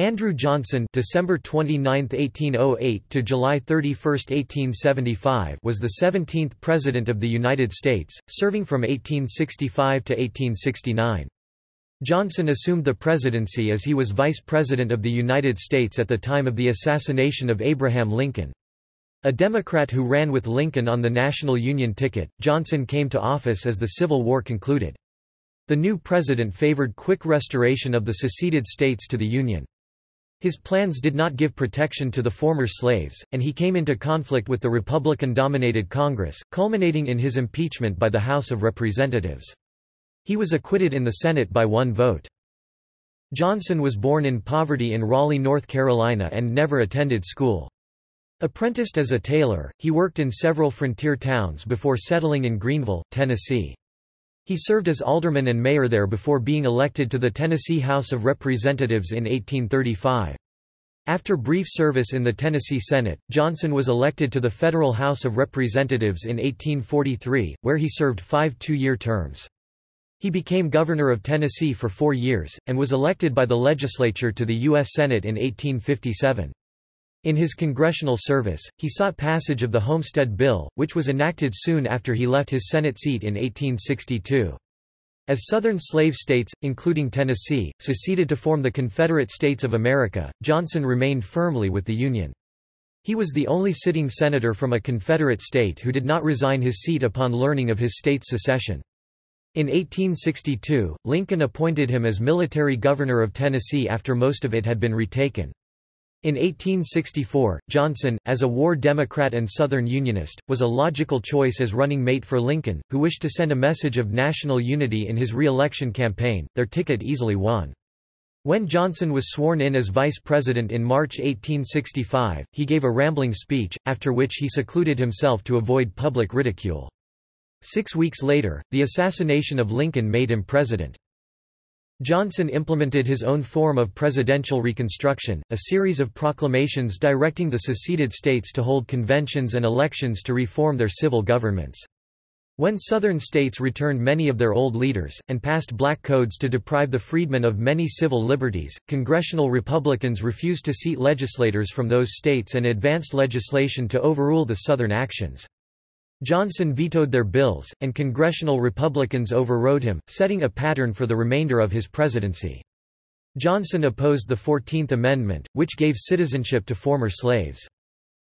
Andrew Johnson December 29, 1808 to July 31, 1875 was the 17th President of the United States, serving from 1865 to 1869. Johnson assumed the presidency as he was Vice President of the United States at the time of the assassination of Abraham Lincoln. A Democrat who ran with Lincoln on the National Union ticket, Johnson came to office as the Civil War concluded. The new president favored quick restoration of the seceded states to the Union. His plans did not give protection to the former slaves, and he came into conflict with the Republican-dominated Congress, culminating in his impeachment by the House of Representatives. He was acquitted in the Senate by one vote. Johnson was born in poverty in Raleigh, North Carolina and never attended school. Apprenticed as a tailor, he worked in several frontier towns before settling in Greeneville, Tennessee. He served as alderman and mayor there before being elected to the Tennessee House of Representatives in 1835. After brief service in the Tennessee Senate, Johnson was elected to the Federal House of Representatives in 1843, where he served five two-year terms. He became governor of Tennessee for four years, and was elected by the legislature to the U.S. Senate in 1857. In his congressional service, he sought passage of the Homestead Bill, which was enacted soon after he left his Senate seat in 1862. As Southern slave states, including Tennessee, seceded to form the Confederate States of America, Johnson remained firmly with the Union. He was the only sitting senator from a Confederate state who did not resign his seat upon learning of his state's secession. In 1862, Lincoln appointed him as military governor of Tennessee after most of it had been retaken. In 1864, Johnson, as a war Democrat and Southern Unionist, was a logical choice as running mate for Lincoln, who wished to send a message of national unity in his re-election campaign, their ticket easily won. When Johnson was sworn in as vice president in March 1865, he gave a rambling speech, after which he secluded himself to avoid public ridicule. Six weeks later, the assassination of Lincoln made him president. Johnson implemented his own form of presidential reconstruction, a series of proclamations directing the seceded states to hold conventions and elections to reform their civil governments. When Southern states returned many of their old leaders, and passed black codes to deprive the freedmen of many civil liberties, congressional Republicans refused to seat legislators from those states and advanced legislation to overrule the Southern actions. Johnson vetoed their bills, and congressional Republicans overrode him, setting a pattern for the remainder of his presidency. Johnson opposed the Fourteenth Amendment, which gave citizenship to former slaves.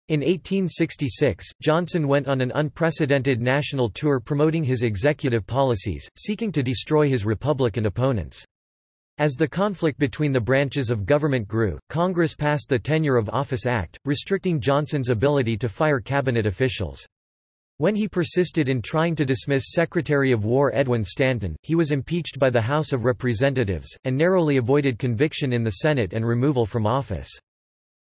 In 1866, Johnson went on an unprecedented national tour promoting his executive policies, seeking to destroy his Republican opponents. As the conflict between the branches of government grew, Congress passed the Tenure of Office Act, restricting Johnson's ability to fire cabinet officials. When he persisted in trying to dismiss Secretary of War Edwin Stanton, he was impeached by the House of Representatives, and narrowly avoided conviction in the Senate and removal from office.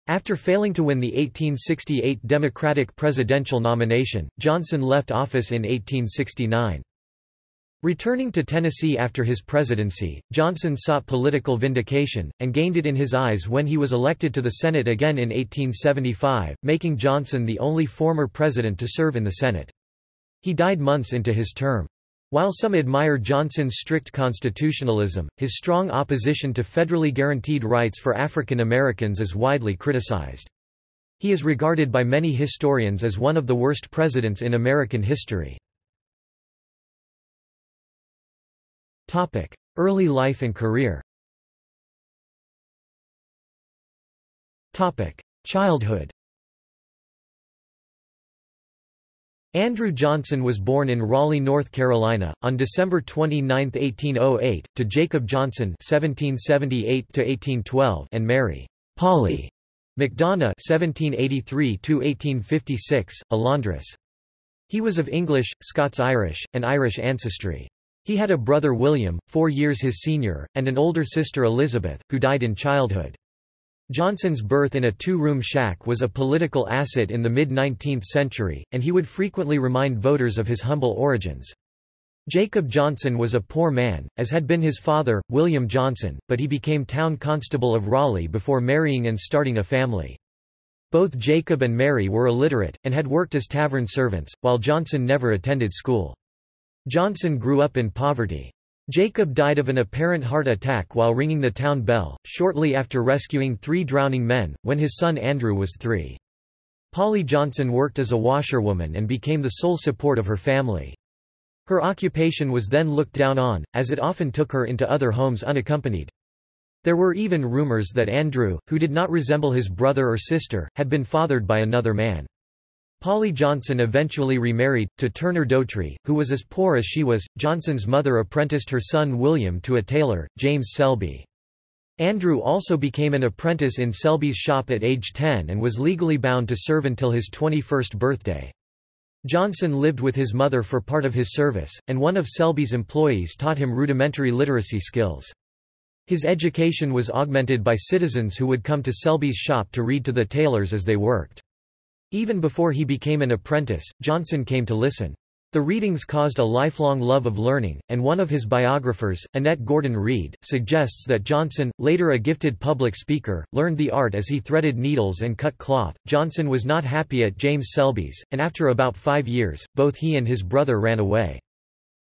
After failing to win the 1868 Democratic presidential nomination, Johnson left office in 1869. Returning to Tennessee after his presidency, Johnson sought political vindication, and gained it in his eyes when he was elected to the Senate again in 1875, making Johnson the only former president to serve in the Senate. He died months into his term. While some admire Johnson's strict constitutionalism, his strong opposition to federally guaranteed rights for African Americans is widely criticized. He is regarded by many historians as one of the worst presidents in American history. Early life and career Topic: Childhood Andrew Johnson was born in Raleigh, North Carolina, on December 29, 1808, to Jacob Johnson (1778–1812) and Mary Polly McDonough (1783–1856), a laundress. He was of English, Scots-Irish, and Irish ancestry. He had a brother William, four years his senior, and an older sister Elizabeth, who died in childhood. Johnson's birth in a two-room shack was a political asset in the mid-19th century, and he would frequently remind voters of his humble origins. Jacob Johnson was a poor man, as had been his father, William Johnson, but he became town constable of Raleigh before marrying and starting a family. Both Jacob and Mary were illiterate, and had worked as tavern servants, while Johnson never attended school. Johnson grew up in poverty. Jacob died of an apparent heart attack while ringing the town bell, shortly after rescuing three drowning men, when his son Andrew was three. Polly Johnson worked as a washerwoman and became the sole support of her family. Her occupation was then looked down on, as it often took her into other homes unaccompanied. There were even rumors that Andrew, who did not resemble his brother or sister, had been fathered by another man. Polly Johnson eventually remarried, to Turner Doughtry, who was as poor as she was. Johnson's mother apprenticed her son William to a tailor, James Selby. Andrew also became an apprentice in Selby's shop at age 10 and was legally bound to serve until his 21st birthday. Johnson lived with his mother for part of his service, and one of Selby's employees taught him rudimentary literacy skills. His education was augmented by citizens who would come to Selby's shop to read to the tailors as they worked. Even before he became an apprentice, Johnson came to listen. The readings caused a lifelong love of learning, and one of his biographers, Annette Gordon Reed, suggests that Johnson, later a gifted public speaker, learned the art as he threaded needles and cut cloth. Johnson was not happy at James Selby's, and after about five years, both he and his brother ran away.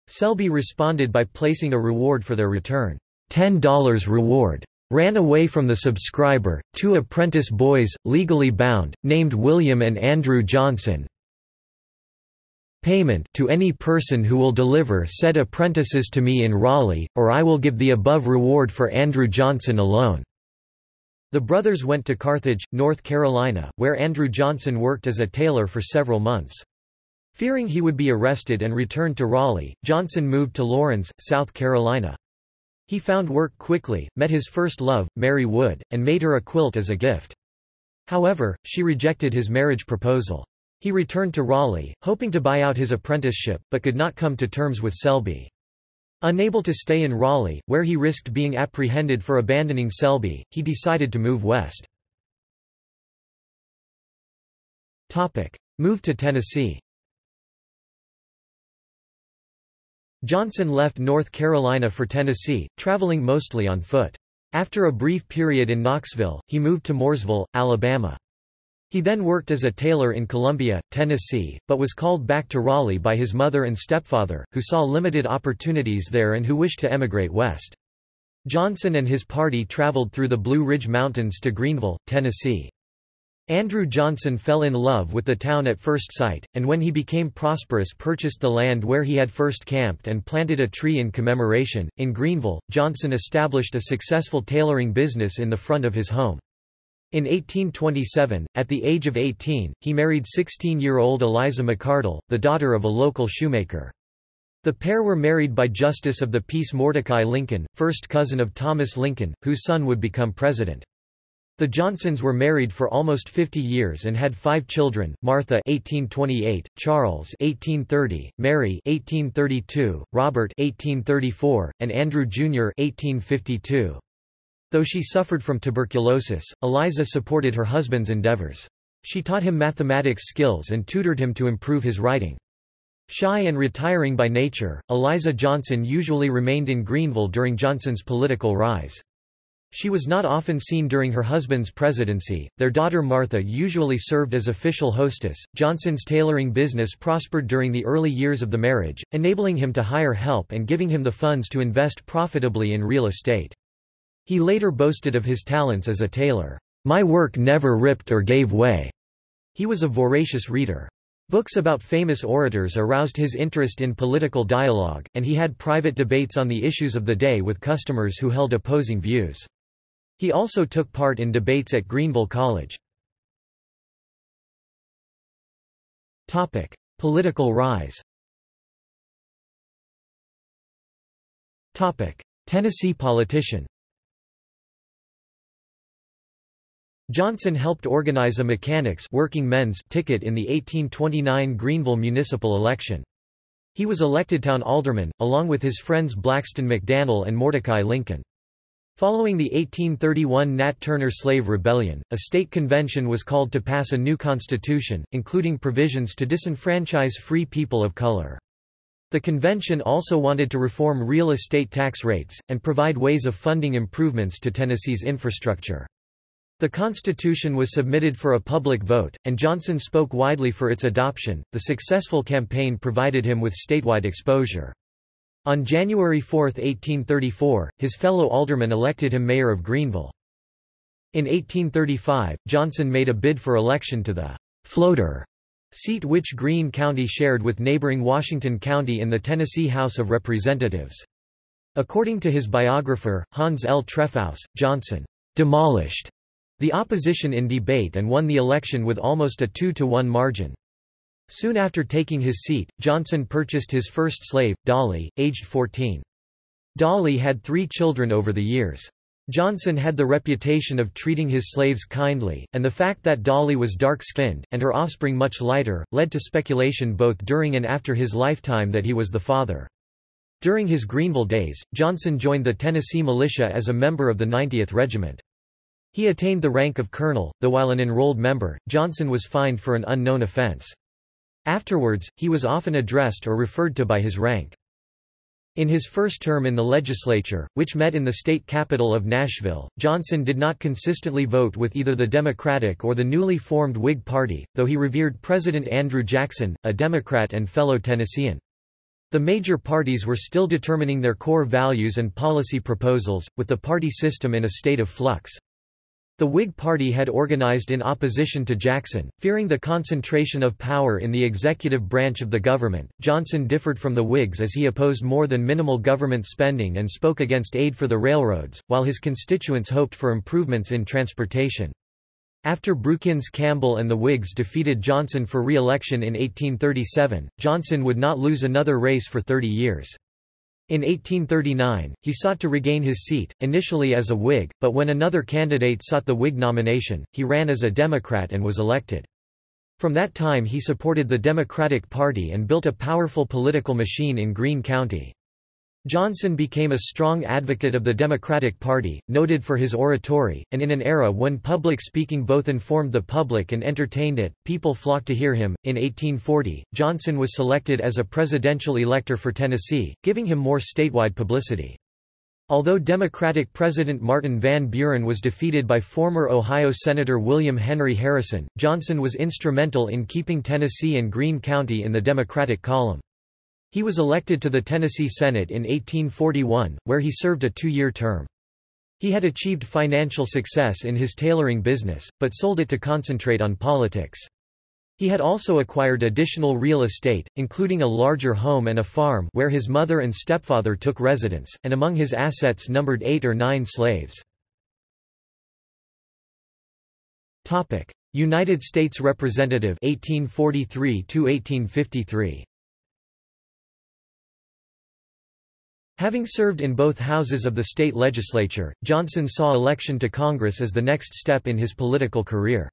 Selby responded by placing a reward for their return, $10 reward ran away from the subscriber, two apprentice boys, legally bound, named William and Andrew Johnson. Payment to any person who will deliver said apprentices to me in Raleigh, or I will give the above reward for Andrew Johnson alone." The brothers went to Carthage, North Carolina, where Andrew Johnson worked as a tailor for several months. Fearing he would be arrested and returned to Raleigh, Johnson moved to Laurens, South Carolina. He found work quickly, met his first love, Mary Wood, and made her a quilt as a gift. However, she rejected his marriage proposal. He returned to Raleigh, hoping to buy out his apprenticeship, but could not come to terms with Selby. Unable to stay in Raleigh, where he risked being apprehended for abandoning Selby, he decided to move west. Move to Tennessee Johnson left North Carolina for Tennessee, traveling mostly on foot. After a brief period in Knoxville, he moved to Mooresville, Alabama. He then worked as a tailor in Columbia, Tennessee, but was called back to Raleigh by his mother and stepfather, who saw limited opportunities there and who wished to emigrate west. Johnson and his party traveled through the Blue Ridge Mountains to Greeneville, Tennessee. Andrew Johnson fell in love with the town at first sight, and when he became prosperous purchased the land where he had first camped and planted a tree in commemoration. In Greeneville, Johnson established a successful tailoring business in the front of his home. In 1827, at the age of 18, he married 16-year-old Eliza McCardle, the daughter of a local shoemaker. The pair were married by Justice of the Peace Mordecai Lincoln, first cousin of Thomas Lincoln, whose son would become president. The Johnsons were married for almost 50 years and had five children, Martha 1828, Charles 1830, Mary 1832, Robert 1834, and Andrew Jr. 1852. Though she suffered from tuberculosis, Eliza supported her husband's endeavors. She taught him mathematics skills and tutored him to improve his writing. Shy and retiring by nature, Eliza Johnson usually remained in Greeneville during Johnson's political rise. She was not often seen during her husband's presidency. Their daughter Martha usually served as official hostess. Johnson's tailoring business prospered during the early years of the marriage, enabling him to hire help and giving him the funds to invest profitably in real estate. He later boasted of his talents as a tailor. My work never ripped or gave way. He was a voracious reader. Books about famous orators aroused his interest in political dialogue, and he had private debates on the issues of the day with customers who held opposing views. He also took part in debates at Greeneville College. Political rise Tennessee politician Johnson helped organize a mechanics working men's ticket in the 1829 Greeneville municipal election. He was elected town alderman, along with his friends Blackston McDannel and Mordecai Lincoln. Following the 1831 Nat Turner Slave Rebellion, a state convention was called to pass a new constitution, including provisions to disenfranchise free people of color. The convention also wanted to reform real estate tax rates, and provide ways of funding improvements to Tennessee's infrastructure. The Constitution was submitted for a public vote, and Johnson spoke widely for its adoption. The successful campaign provided him with statewide exposure. On January 4, 1834, his fellow aldermen elected him mayor of Greeneville. In 1835, Johnson made a bid for election to the «floater» seat which Greene County shared with neighboring Washington County in the Tennessee House of Representatives. According to his biographer, Hans L. Trefousse, Johnson «demolished» the opposition in debate and won the election with almost a 2 to 1 margin. Soon after taking his seat, Johnson purchased his first slave, Dolly, aged 14. Dolly had three children over the years. Johnson had the reputation of treating his slaves kindly, and the fact that Dolly was dark-skinned, and her offspring much lighter, led to speculation both during and after his lifetime that he was the father. During his Greeneville days, Johnson joined the Tennessee militia as a member of the 90th Regiment. He attained the rank of colonel, though while an enrolled member, Johnson was fined for an unknown offense. Afterwards, he was often addressed or referred to by his rank. In his first term in the legislature, which met in the state capital of Nashville, Johnson did not consistently vote with either the Democratic or the newly formed Whig Party, though he revered President Andrew Jackson, a Democrat and fellow Tennessean. The major parties were still determining their core values and policy proposals, with the party system in a state of flux. The Whig Party had organized in opposition to Jackson, fearing the concentration of power in the executive branch of the government. Johnson differed from the Whigs as he opposed more than minimal government spending and spoke against aid for the railroads, while his constituents hoped for improvements in transportation. After Brookins Campbell and the Whigs defeated Johnson for re-election in 1837, Johnson would not lose another race for 30 years. In 1839, he sought to regain his seat, initially as a Whig, but when another candidate sought the Whig nomination, he ran as a Democrat and was elected. From that time he supported the Democratic Party and built a powerful political machine in Greene County. Johnson became a strong advocate of the Democratic Party, noted for his oratory, and in an era when public speaking both informed the public and entertained it, people flocked to hear him. In 1840, Johnson was selected as a presidential elector for Tennessee, giving him more statewide publicity. Although Democratic President Martin Van Buren was defeated by former Ohio Senator William Henry Harrison, Johnson was instrumental in keeping Tennessee and Greene County in the Democratic column. He was elected to the Tennessee Senate in 1841, where he served a two-year term. He had achieved financial success in his tailoring business, but sold it to concentrate on politics. He had also acquired additional real estate, including a larger home and a farm where his mother and stepfather took residence, and among his assets numbered eight or nine slaves. United States Representative 1843 1853. Having served in both houses of the state legislature, Johnson saw election to Congress as the next step in his political career.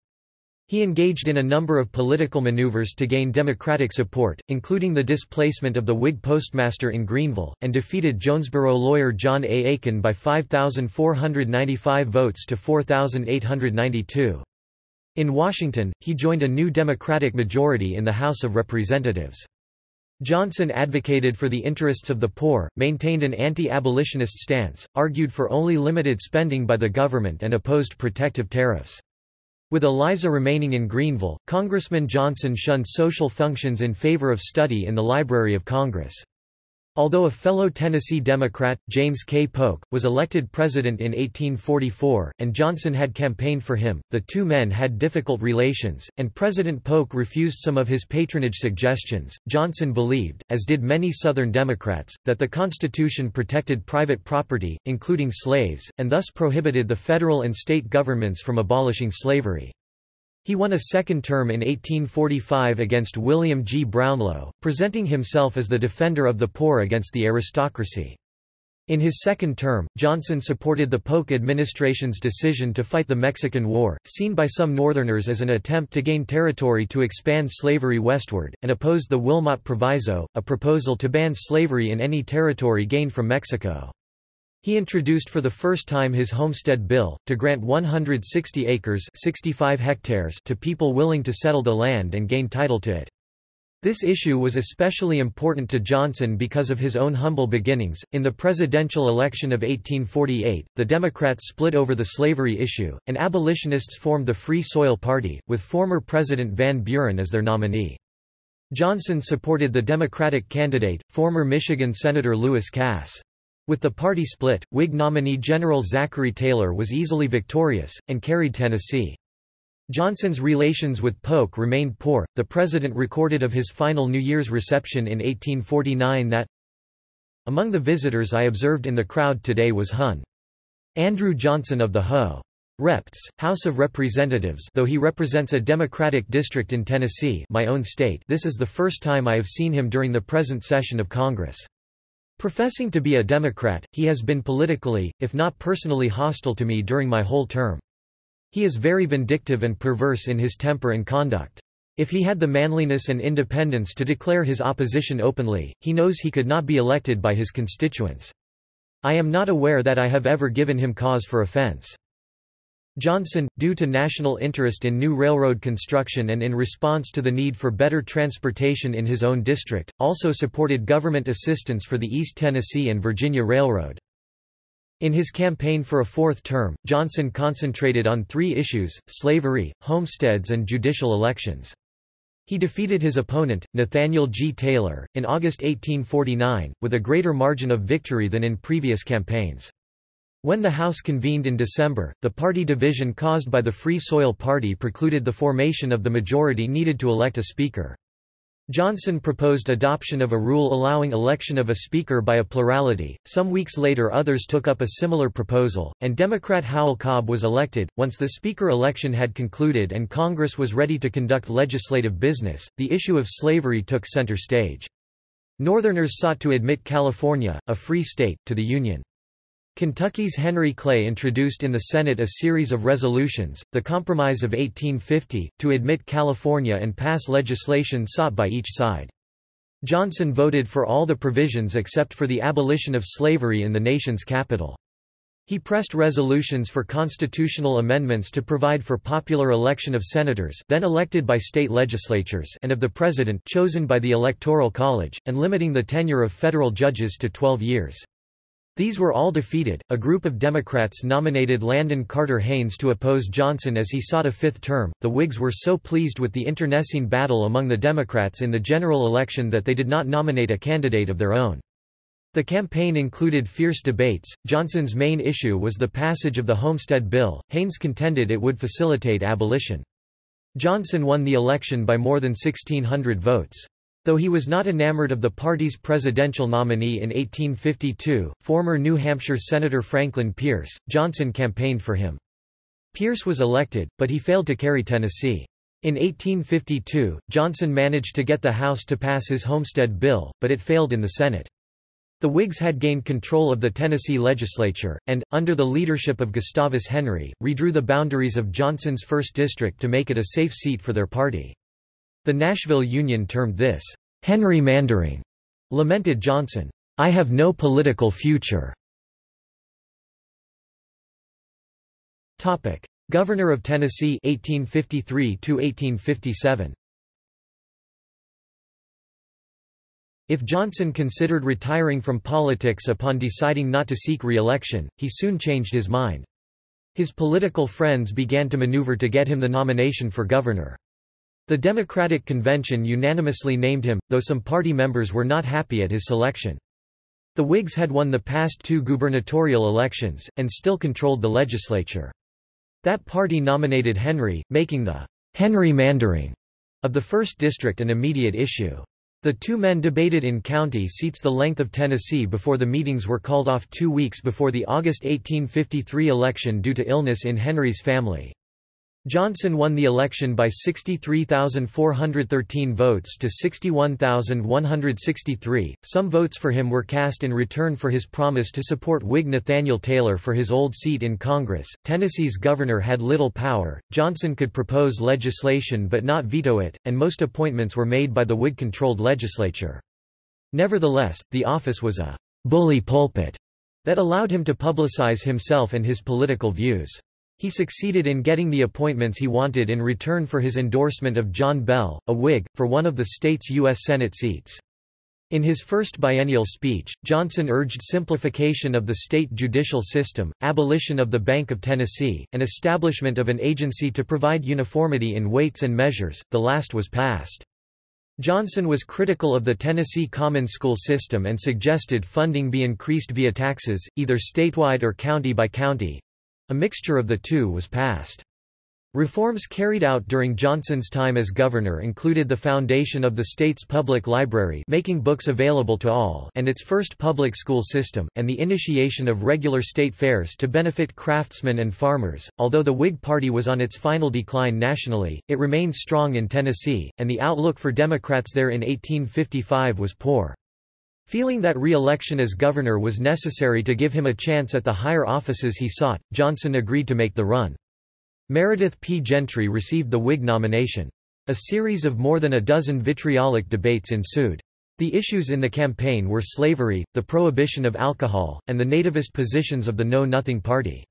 He engaged in a number of political maneuvers to gain Democratic support, including the displacement of the Whig postmaster in Greeneville, and defeated Jonesboro lawyer John A. Aiken by 5,495 votes to 4,892. In Washington, he joined a new Democratic majority in the House of Representatives. Johnson advocated for the interests of the poor, maintained an anti-abolitionist stance, argued for only limited spending by the government and opposed protective tariffs. With Eliza remaining in Greeneville, Congressman Johnson shunned social functions in favor of study in the Library of Congress. Although a fellow Tennessee Democrat, James K. Polk, was elected president in 1844, and Johnson had campaigned for him, the two men had difficult relations, and President Polk refused some of his patronage suggestions. Johnson believed, as did many Southern Democrats, that the Constitution protected private property, including slaves, and thus prohibited the federal and state governments from abolishing slavery. He won a second term in 1845 against William G. Brownlow, presenting himself as the defender of the poor against the aristocracy. In his second term, Johnson supported the Polk administration's decision to fight the Mexican War, seen by some Northerners as an attempt to gain territory to expand slavery westward, and opposed the Wilmot Proviso, a proposal to ban slavery in any territory gained from Mexico. He introduced for the first time his Homestead Bill, to grant 160 acres 65 hectares to people willing to settle the land and gain title to it. This issue was especially important to Johnson because of his own humble beginnings. In the presidential election of 1848, the Democrats split over the slavery issue, and abolitionists formed the Free Soil Party, with former President Van Buren as their nominee. Johnson supported the Democratic candidate, former Michigan Senator Lewis Cass. With the party split, Whig nominee General Zachary Taylor was easily victorious, and carried Tennessee. Johnson's relations with Polk remained poor. The president recorded of his final New Year's reception in 1849 that Among the visitors I observed in the crowd today was Hun. Andrew Johnson of the Ho. Repts, House of Representatives though he represents a Democratic district in Tennessee my own state this is the first time I have seen him during the present session of Congress. Professing to be a Democrat, he has been politically, if not personally hostile to me during my whole term. He is very vindictive and perverse in his temper and conduct. If he had the manliness and independence to declare his opposition openly, he knows he could not be elected by his constituents. I am not aware that I have ever given him cause for offense. Johnson, due to national interest in new railroad construction and in response to the need for better transportation in his own district, also supported government assistance for the East Tennessee and Virginia Railroad. In his campaign for a fourth term, Johnson concentrated on three issues, slavery, homesteads and judicial elections. He defeated his opponent, Nathaniel G. Taylor, in August 1849, with a greater margin of victory than in previous campaigns. When the House convened in December, the party division caused by the Free Soil Party precluded the formation of the majority needed to elect a speaker. Johnson proposed adoption of a rule allowing election of a speaker by a plurality. Some weeks later, others took up a similar proposal, and Democrat Howell Cobb was elected. Once the speaker election had concluded and Congress was ready to conduct legislative business, the issue of slavery took center stage. Northerners sought to admit California, a free state, to the Union. Kentucky's Henry Clay introduced in the Senate a series of resolutions, the Compromise of 1850, to admit California and pass legislation sought by each side. Johnson voted for all the provisions except for the abolition of slavery in the nation's capital. He pressed resolutions for constitutional amendments to provide for popular election of senators then elected by state legislatures and of the president chosen by the Electoral College, and limiting the tenure of federal judges to 12 years. These were all defeated. A group of Democrats nominated Landon Carter Haynes to oppose Johnson as he sought a fifth term. The Whigs were so pleased with the internecine battle among the Democrats in the general election that they did not nominate a candidate of their own. The campaign included fierce debates. Johnson's main issue was the passage of the Homestead Bill. Haynes contended it would facilitate abolition. Johnson won the election by more than 1,600 votes. Though he was not enamored of the party's presidential nominee in 1852, former New Hampshire Senator Franklin Pierce, Johnson campaigned for him. Pierce was elected, but he failed to carry Tennessee. In 1852, Johnson managed to get the House to pass his Homestead Bill, but it failed in the Senate. The Whigs had gained control of the Tennessee legislature, and, under the leadership of Gustavus Henry, redrew the boundaries of Johnson's 1st District to make it a safe seat for their party. The Nashville Union termed this, Henry Mandering, lamented Johnson, I have no political future. Topic: Governor of Tennessee 1853 to 1857. If Johnson considered retiring from politics upon deciding not to seek re-election, he soon changed his mind. His political friends began to maneuver to get him the nomination for governor. The Democratic Convention unanimously named him, though some party members were not happy at his selection. The Whigs had won the past two gubernatorial elections, and still controlled the legislature. That party nominated Henry, making the Henry Mandering of the 1st District an immediate issue. The two men debated in county seats the length of Tennessee before the meetings were called off two weeks before the August 1853 election due to illness in Henry's family. Johnson won the election by 63,413 votes to 61,163. Some votes for him were cast in return for his promise to support Whig Nathaniel Taylor for his old seat in Congress. Tennessee's governor had little power. Johnson could propose legislation but not veto it, and most appointments were made by the Whig controlled legislature. Nevertheless, the office was a bully pulpit that allowed him to publicize himself and his political views. He succeeded in getting the appointments he wanted in return for his endorsement of John Bell, a Whig, for one of the state's U.S. Senate seats. In his first biennial speech, Johnson urged simplification of the state judicial system, abolition of the Bank of Tennessee, and establishment of an agency to provide uniformity in weights and measures, the last was passed. Johnson was critical of the Tennessee Common School system and suggested funding be increased via taxes, either statewide or county by county. A mixture of the two was passed. Reforms carried out during Johnson's time as governor included the foundation of the state's public library making books available to all and its first public school system, and the initiation of regular state fairs to benefit craftsmen and farmers. Although the Whig Party was on its final decline nationally, it remained strong in Tennessee, and the outlook for Democrats there in 1855 was poor. Feeling that re-election as governor was necessary to give him a chance at the higher offices he sought, Johnson agreed to make the run. Meredith P. Gentry received the Whig nomination. A series of more than a dozen vitriolic debates ensued. The issues in the campaign were slavery, the prohibition of alcohol, and the nativist positions of the Know Nothing Party.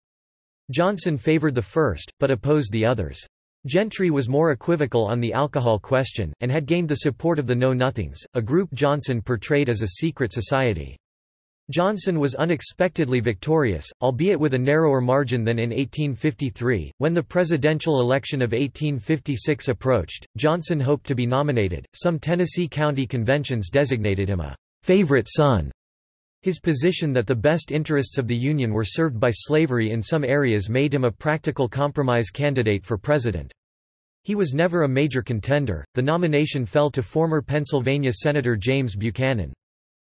Johnson favored the first, but opposed the others. Gentry was more equivocal on the alcohol question, and had gained the support of the Know Nothings, a group Johnson portrayed as a secret society. Johnson was unexpectedly victorious, albeit with a narrower margin than in 1853. When the presidential election of 1856 approached, Johnson hoped to be nominated. Some Tennessee county conventions designated him a favorite son. His position that the best interests of the Union were served by slavery in some areas made him a practical compromise candidate for president. He was never a major contender. The nomination fell to former Pennsylvania Senator James Buchanan.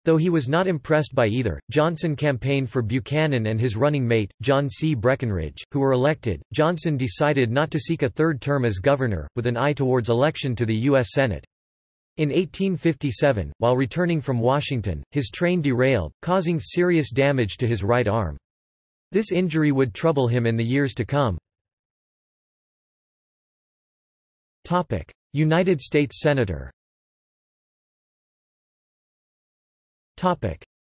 Though he was not impressed by either, Johnson campaigned for Buchanan and his running mate, John C. Breckinridge, who were elected. Johnson decided not to seek a third term as governor, with an eye towards election to the U.S. Senate. In 1857, while returning from Washington, his train derailed, causing serious damage to his right arm. This injury would trouble him in the years to come. United States Senator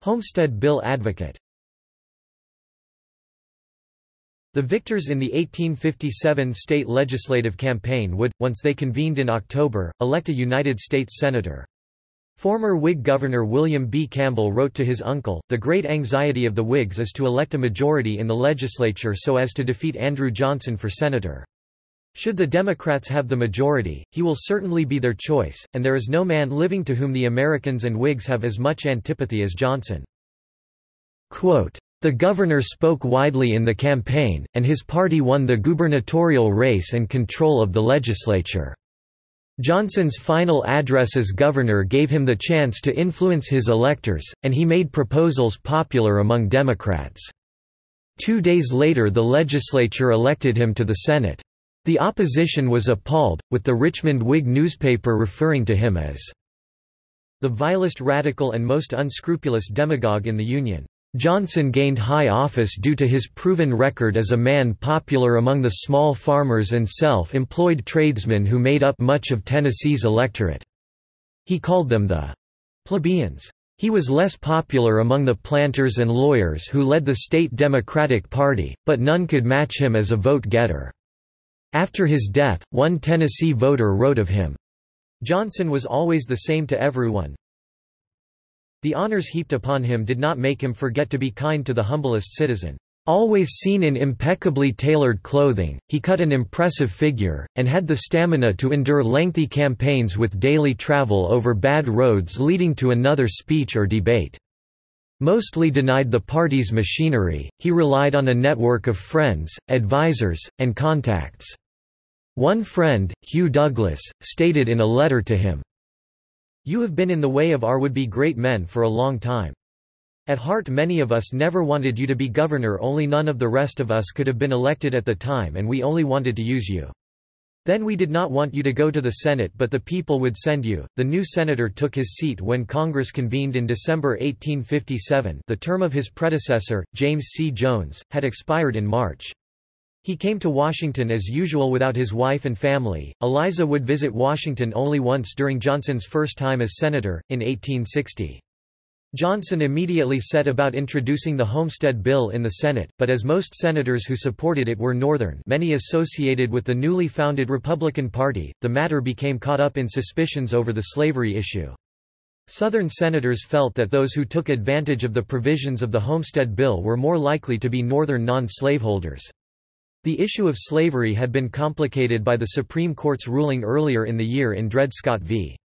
Homestead Bill advocate The victors in the 1857 state legislative campaign would, once they convened in October, elect a United States Senator. Former Whig Governor William B. Campbell wrote to his uncle, The great anxiety of the Whigs is to elect a majority in the legislature so as to defeat Andrew Johnson for senator. Should the Democrats have the majority, he will certainly be their choice, and there is no man living to whom the Americans and Whigs have as much antipathy as Johnson. Quote, the governor spoke widely in the campaign, and his party won the gubernatorial race and control of the legislature. Johnson's final address as governor gave him the chance to influence his electors, and he made proposals popular among Democrats. Two days later the legislature elected him to the Senate. The opposition was appalled, with the Richmond Whig newspaper referring to him as the vilest radical and most unscrupulous demagogue in the Union. Johnson gained high office due to his proven record as a man popular among the small farmers and self-employed tradesmen who made up much of Tennessee's electorate. He called them the plebeians. He was less popular among the planters and lawyers who led the state Democratic Party, but none could match him as a vote-getter. After his death, one Tennessee voter wrote of him, Johnson was always the same to everyone. The honors heaped upon him did not make him forget to be kind to the humblest citizen. Always seen in impeccably tailored clothing, he cut an impressive figure, and had the stamina to endure lengthy campaigns with daily travel over bad roads leading to another speech or debate. Mostly denied the party's machinery, he relied on a network of friends, advisers, and contacts. One friend, Hugh Douglas, stated in a letter to him, You have been in the way of our would-be great men for a long time. At heart many of us never wanted you to be governor only none of the rest of us could have been elected at the time and we only wanted to use you. Then we did not want you to go to the Senate but the people would send you. The new senator took his seat when Congress convened in December 1857 the term of his predecessor, James C. Jones, had expired in March. He came to Washington as usual without his wife and family. Eliza would visit Washington only once during Johnson's first time as senator, in 1860. Johnson immediately set about introducing the Homestead Bill in the Senate, but as most senators who supported it were Northern many associated with the newly founded Republican Party, the matter became caught up in suspicions over the slavery issue. Southern senators felt that those who took advantage of the provisions of the Homestead Bill were more likely to be Northern non-slaveholders. The issue of slavery had been complicated by the Supreme Court's ruling earlier in the year in Dred Scott v.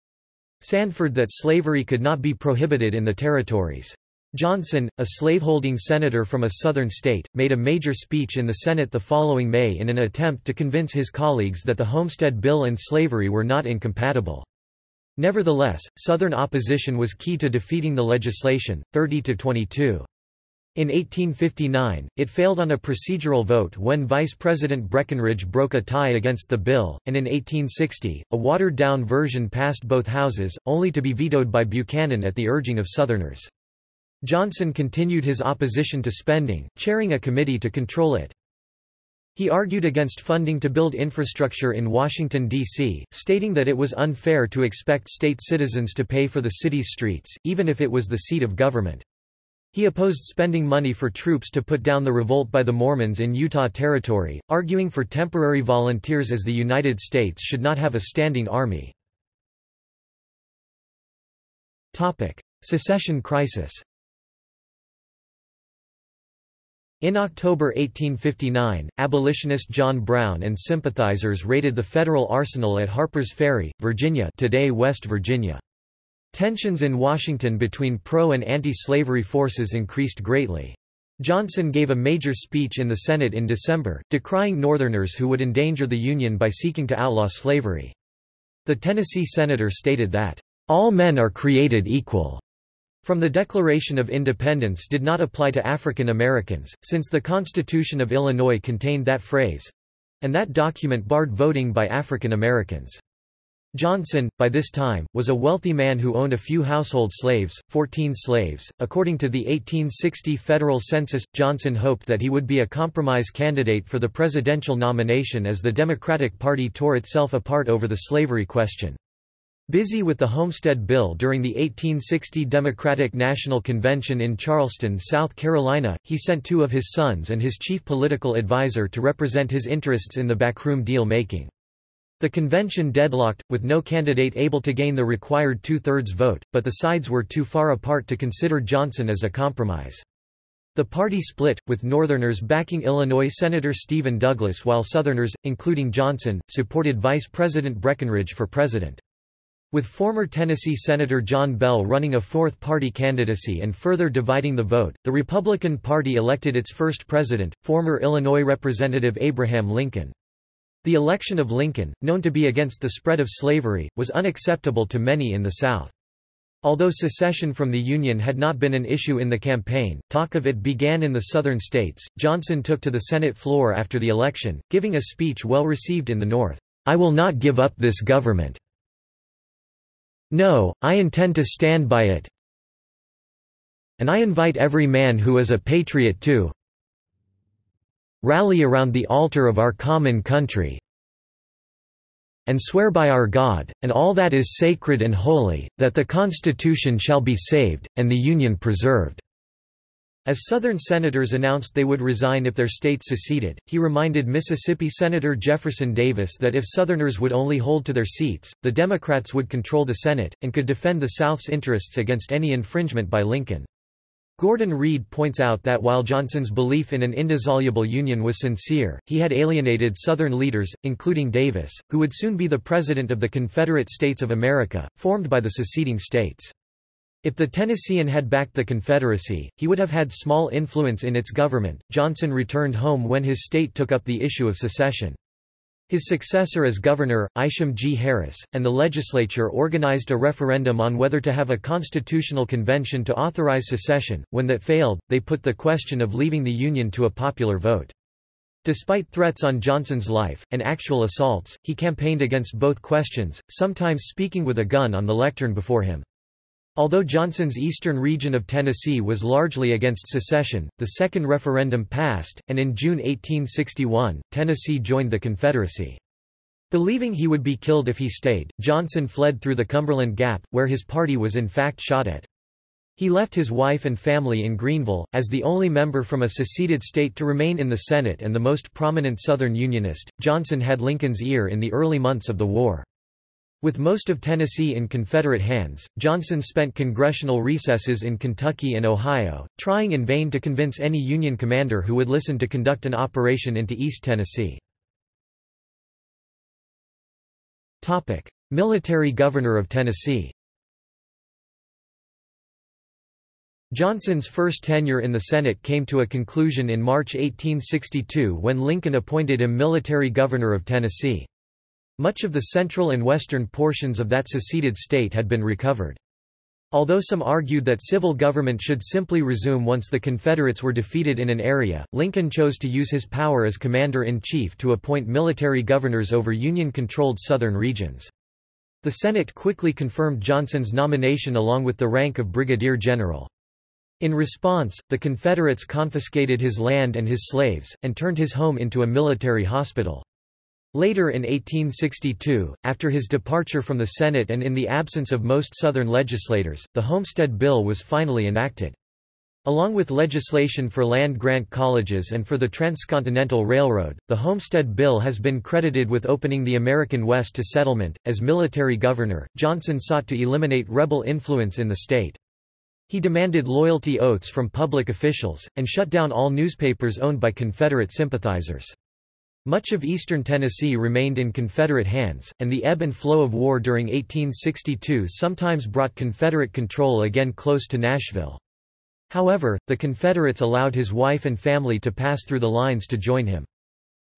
Sandford that slavery could not be prohibited in the territories. Johnson, a slaveholding senator from a southern state, made a major speech in the Senate the following May in an attempt to convince his colleagues that the Homestead Bill and slavery were not incompatible. Nevertheless, Southern opposition was key to defeating the legislation, 30 to 22. In 1859, it failed on a procedural vote when Vice President Breckinridge broke a tie against the bill, and in 1860, a watered-down version passed both houses, only to be vetoed by Buchanan at the urging of Southerners. Johnson continued his opposition to spending, chairing a committee to control it. He argued against funding to build infrastructure in Washington, D.C., stating that it was unfair to expect state citizens to pay for the city's streets, even if it was the seat of government. He opposed spending money for troops to put down the revolt by the Mormons in Utah Territory, arguing for temporary volunteers as the United States should not have a standing army. Secession crisis In October 1859, abolitionist John Brown and sympathizers raided the federal arsenal at Harpers Ferry, Virginia today West Virginia. Tensions in Washington between pro- and anti-slavery forces increased greatly. Johnson gave a major speech in the Senate in December, decrying Northerners who would endanger the Union by seeking to outlaw slavery. The Tennessee senator stated that, "...all men are created equal." From the Declaration of Independence did not apply to African Americans, since the Constitution of Illinois contained that phrase—and that document barred voting by African Americans. Johnson, by this time, was a wealthy man who owned a few household slaves, 14 slaves. According to the 1860 federal census, Johnson hoped that he would be a compromise candidate for the presidential nomination as the Democratic Party tore itself apart over the slavery question. Busy with the Homestead Bill during the 1860 Democratic National Convention in Charleston, South Carolina, he sent two of his sons and his chief political advisor to represent his interests in the backroom deal-making. The convention deadlocked, with no candidate able to gain the required two-thirds vote, but the sides were too far apart to consider Johnson as a compromise. The party split, with Northerners backing Illinois Senator Stephen Douglas while Southerners, including Johnson, supported Vice President Breckinridge for president. With former Tennessee Senator John Bell running a fourth-party candidacy and further dividing the vote, the Republican Party elected its first president, former Illinois Representative Abraham Lincoln. The election of Lincoln, known to be against the spread of slavery, was unacceptable to many in the South. Although secession from the Union had not been an issue in the campaign, talk of it began in the southern states. Johnson took to the Senate floor after the election, giving a speech well received in the North. I will not give up this government. No, I intend to stand by it. And I invite every man who is a patriot to rally around the altar of our common country and swear by our God, and all that is sacred and holy, that the Constitution shall be saved, and the Union preserved." As Southern senators announced they would resign if their state seceded, he reminded Mississippi Senator Jefferson Davis that if Southerners would only hold to their seats, the Democrats would control the Senate, and could defend the South's interests against any infringement by Lincoln. Gordon Reed points out that while Johnson's belief in an indissoluble union was sincere, he had alienated Southern leaders, including Davis, who would soon be the President of the Confederate States of America, formed by the seceding states. If the Tennessean had backed the Confederacy, he would have had small influence in its government. Johnson returned home when his state took up the issue of secession. His successor as governor, Isham G. Harris, and the legislature organized a referendum on whether to have a constitutional convention to authorize secession. When that failed, they put the question of leaving the Union to a popular vote. Despite threats on Johnson's life, and actual assaults, he campaigned against both questions, sometimes speaking with a gun on the lectern before him. Although Johnson's eastern region of Tennessee was largely against secession, the second referendum passed, and in June 1861, Tennessee joined the Confederacy. Believing he would be killed if he stayed, Johnson fled through the Cumberland Gap, where his party was in fact shot at. He left his wife and family in Greeneville, as the only member from a seceded state to remain in the Senate and the most prominent Southern Unionist. Johnson had Lincoln's ear in the early months of the war. With most of Tennessee in Confederate hands, Johnson spent congressional recesses in Kentucky and Ohio, trying in vain to convince any Union commander who would listen to conduct an operation into East Tennessee. Military governor of Tennessee Johnson's first tenure in the Senate came to a conclusion in March 1862 when Lincoln appointed him military governor of Tennessee. Much of the central and western portions of that seceded state had been recovered. Although some argued that civil government should simply resume once the Confederates were defeated in an area, Lincoln chose to use his power as commander-in-chief to appoint military governors over Union-controlled southern regions. The Senate quickly confirmed Johnson's nomination along with the rank of brigadier general. In response, the Confederates confiscated his land and his slaves, and turned his home into a military hospital. Later in 1862, after his departure from the Senate and in the absence of most Southern legislators, the Homestead Bill was finally enacted. Along with legislation for land-grant colleges and for the Transcontinental Railroad, the Homestead Bill has been credited with opening the American West to settlement. As military governor, Johnson sought to eliminate rebel influence in the state. He demanded loyalty oaths from public officials, and shut down all newspapers owned by Confederate sympathizers. Much of eastern Tennessee remained in Confederate hands, and the ebb and flow of war during 1862 sometimes brought Confederate control again close to Nashville. However, the Confederates allowed his wife and family to pass through the lines to join him.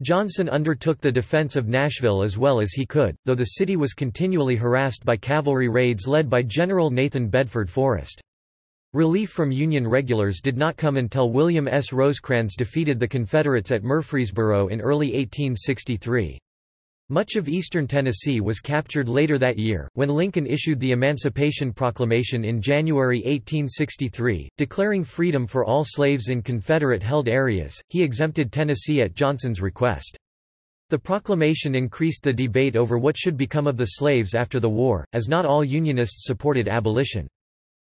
Johnson undertook the defense of Nashville as well as he could, though the city was continually harassed by cavalry raids led by General Nathan Bedford Forrest. Relief from Union regulars did not come until William S. Rosecrans defeated the Confederates at Murfreesboro in early 1863. Much of eastern Tennessee was captured later that year, when Lincoln issued the Emancipation Proclamation in January 1863, declaring freedom for all slaves in Confederate-held areas. He exempted Tennessee at Johnson's request. The proclamation increased the debate over what should become of the slaves after the war, as not all Unionists supported abolition.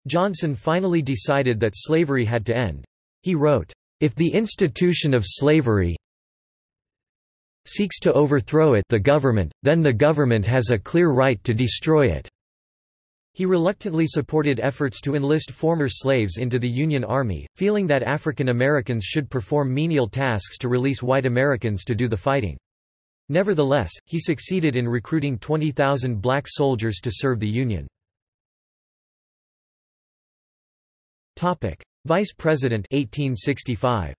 Johnson finally decided that slavery had to end. He wrote, "...if the institution of slavery seeks to overthrow it the government, then the government has a clear right to destroy it." He reluctantly supported efforts to enlist former slaves into the Union Army, feeling that African Americans should perform menial tasks to release white Americans to do the fighting. Nevertheless, he succeeded in recruiting 20,000 black soldiers to serve the Union. Topic: Vice President 1865.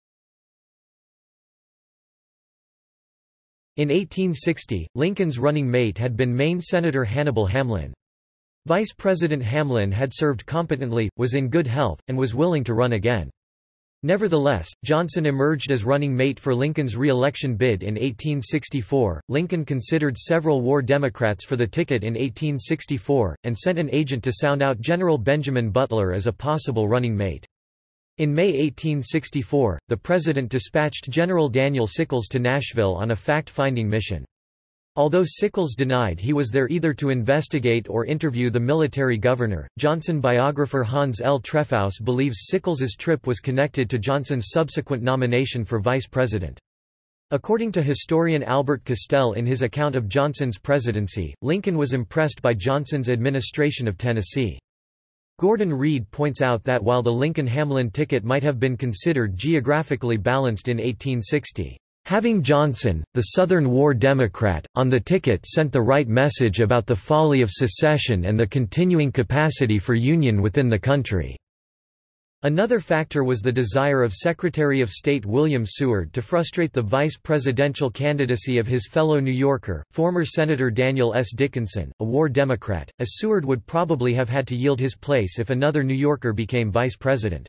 In 1860, Lincoln's running mate had been Maine Senator Hannibal Hamlin. Vice President Hamlin had served competently, was in good health, and was willing to run again. Nevertheless, Johnson emerged as running mate for Lincoln's re-election bid in 1864. Lincoln considered several war Democrats for the ticket in 1864, and sent an agent to sound out General Benjamin Butler as a possible running mate. In May 1864, the President dispatched General Daniel Sickles to Nashville on a fact-finding mission. Although Sickles denied he was there either to investigate or interview the military governor, Johnson biographer Hans L. Trefousse believes Sickles's trip was connected to Johnson's subsequent nomination for vice president. According to historian Albert Castel in his account of Johnson's presidency, Lincoln was impressed by Johnson's administration of Tennessee. Gordon Reed points out that while the Lincoln-Hamlin ticket might have been considered geographically balanced in 1860, Having Johnson, the Southern War Democrat, on the ticket sent the right message about the folly of secession and the continuing capacity for union within the country. Another factor was the desire of Secretary of State William Seward to frustrate the vice presidential candidacy of his fellow New Yorker, former Senator Daniel S. Dickinson, a war Democrat, as Seward would probably have had to yield his place if another New Yorker became vice president.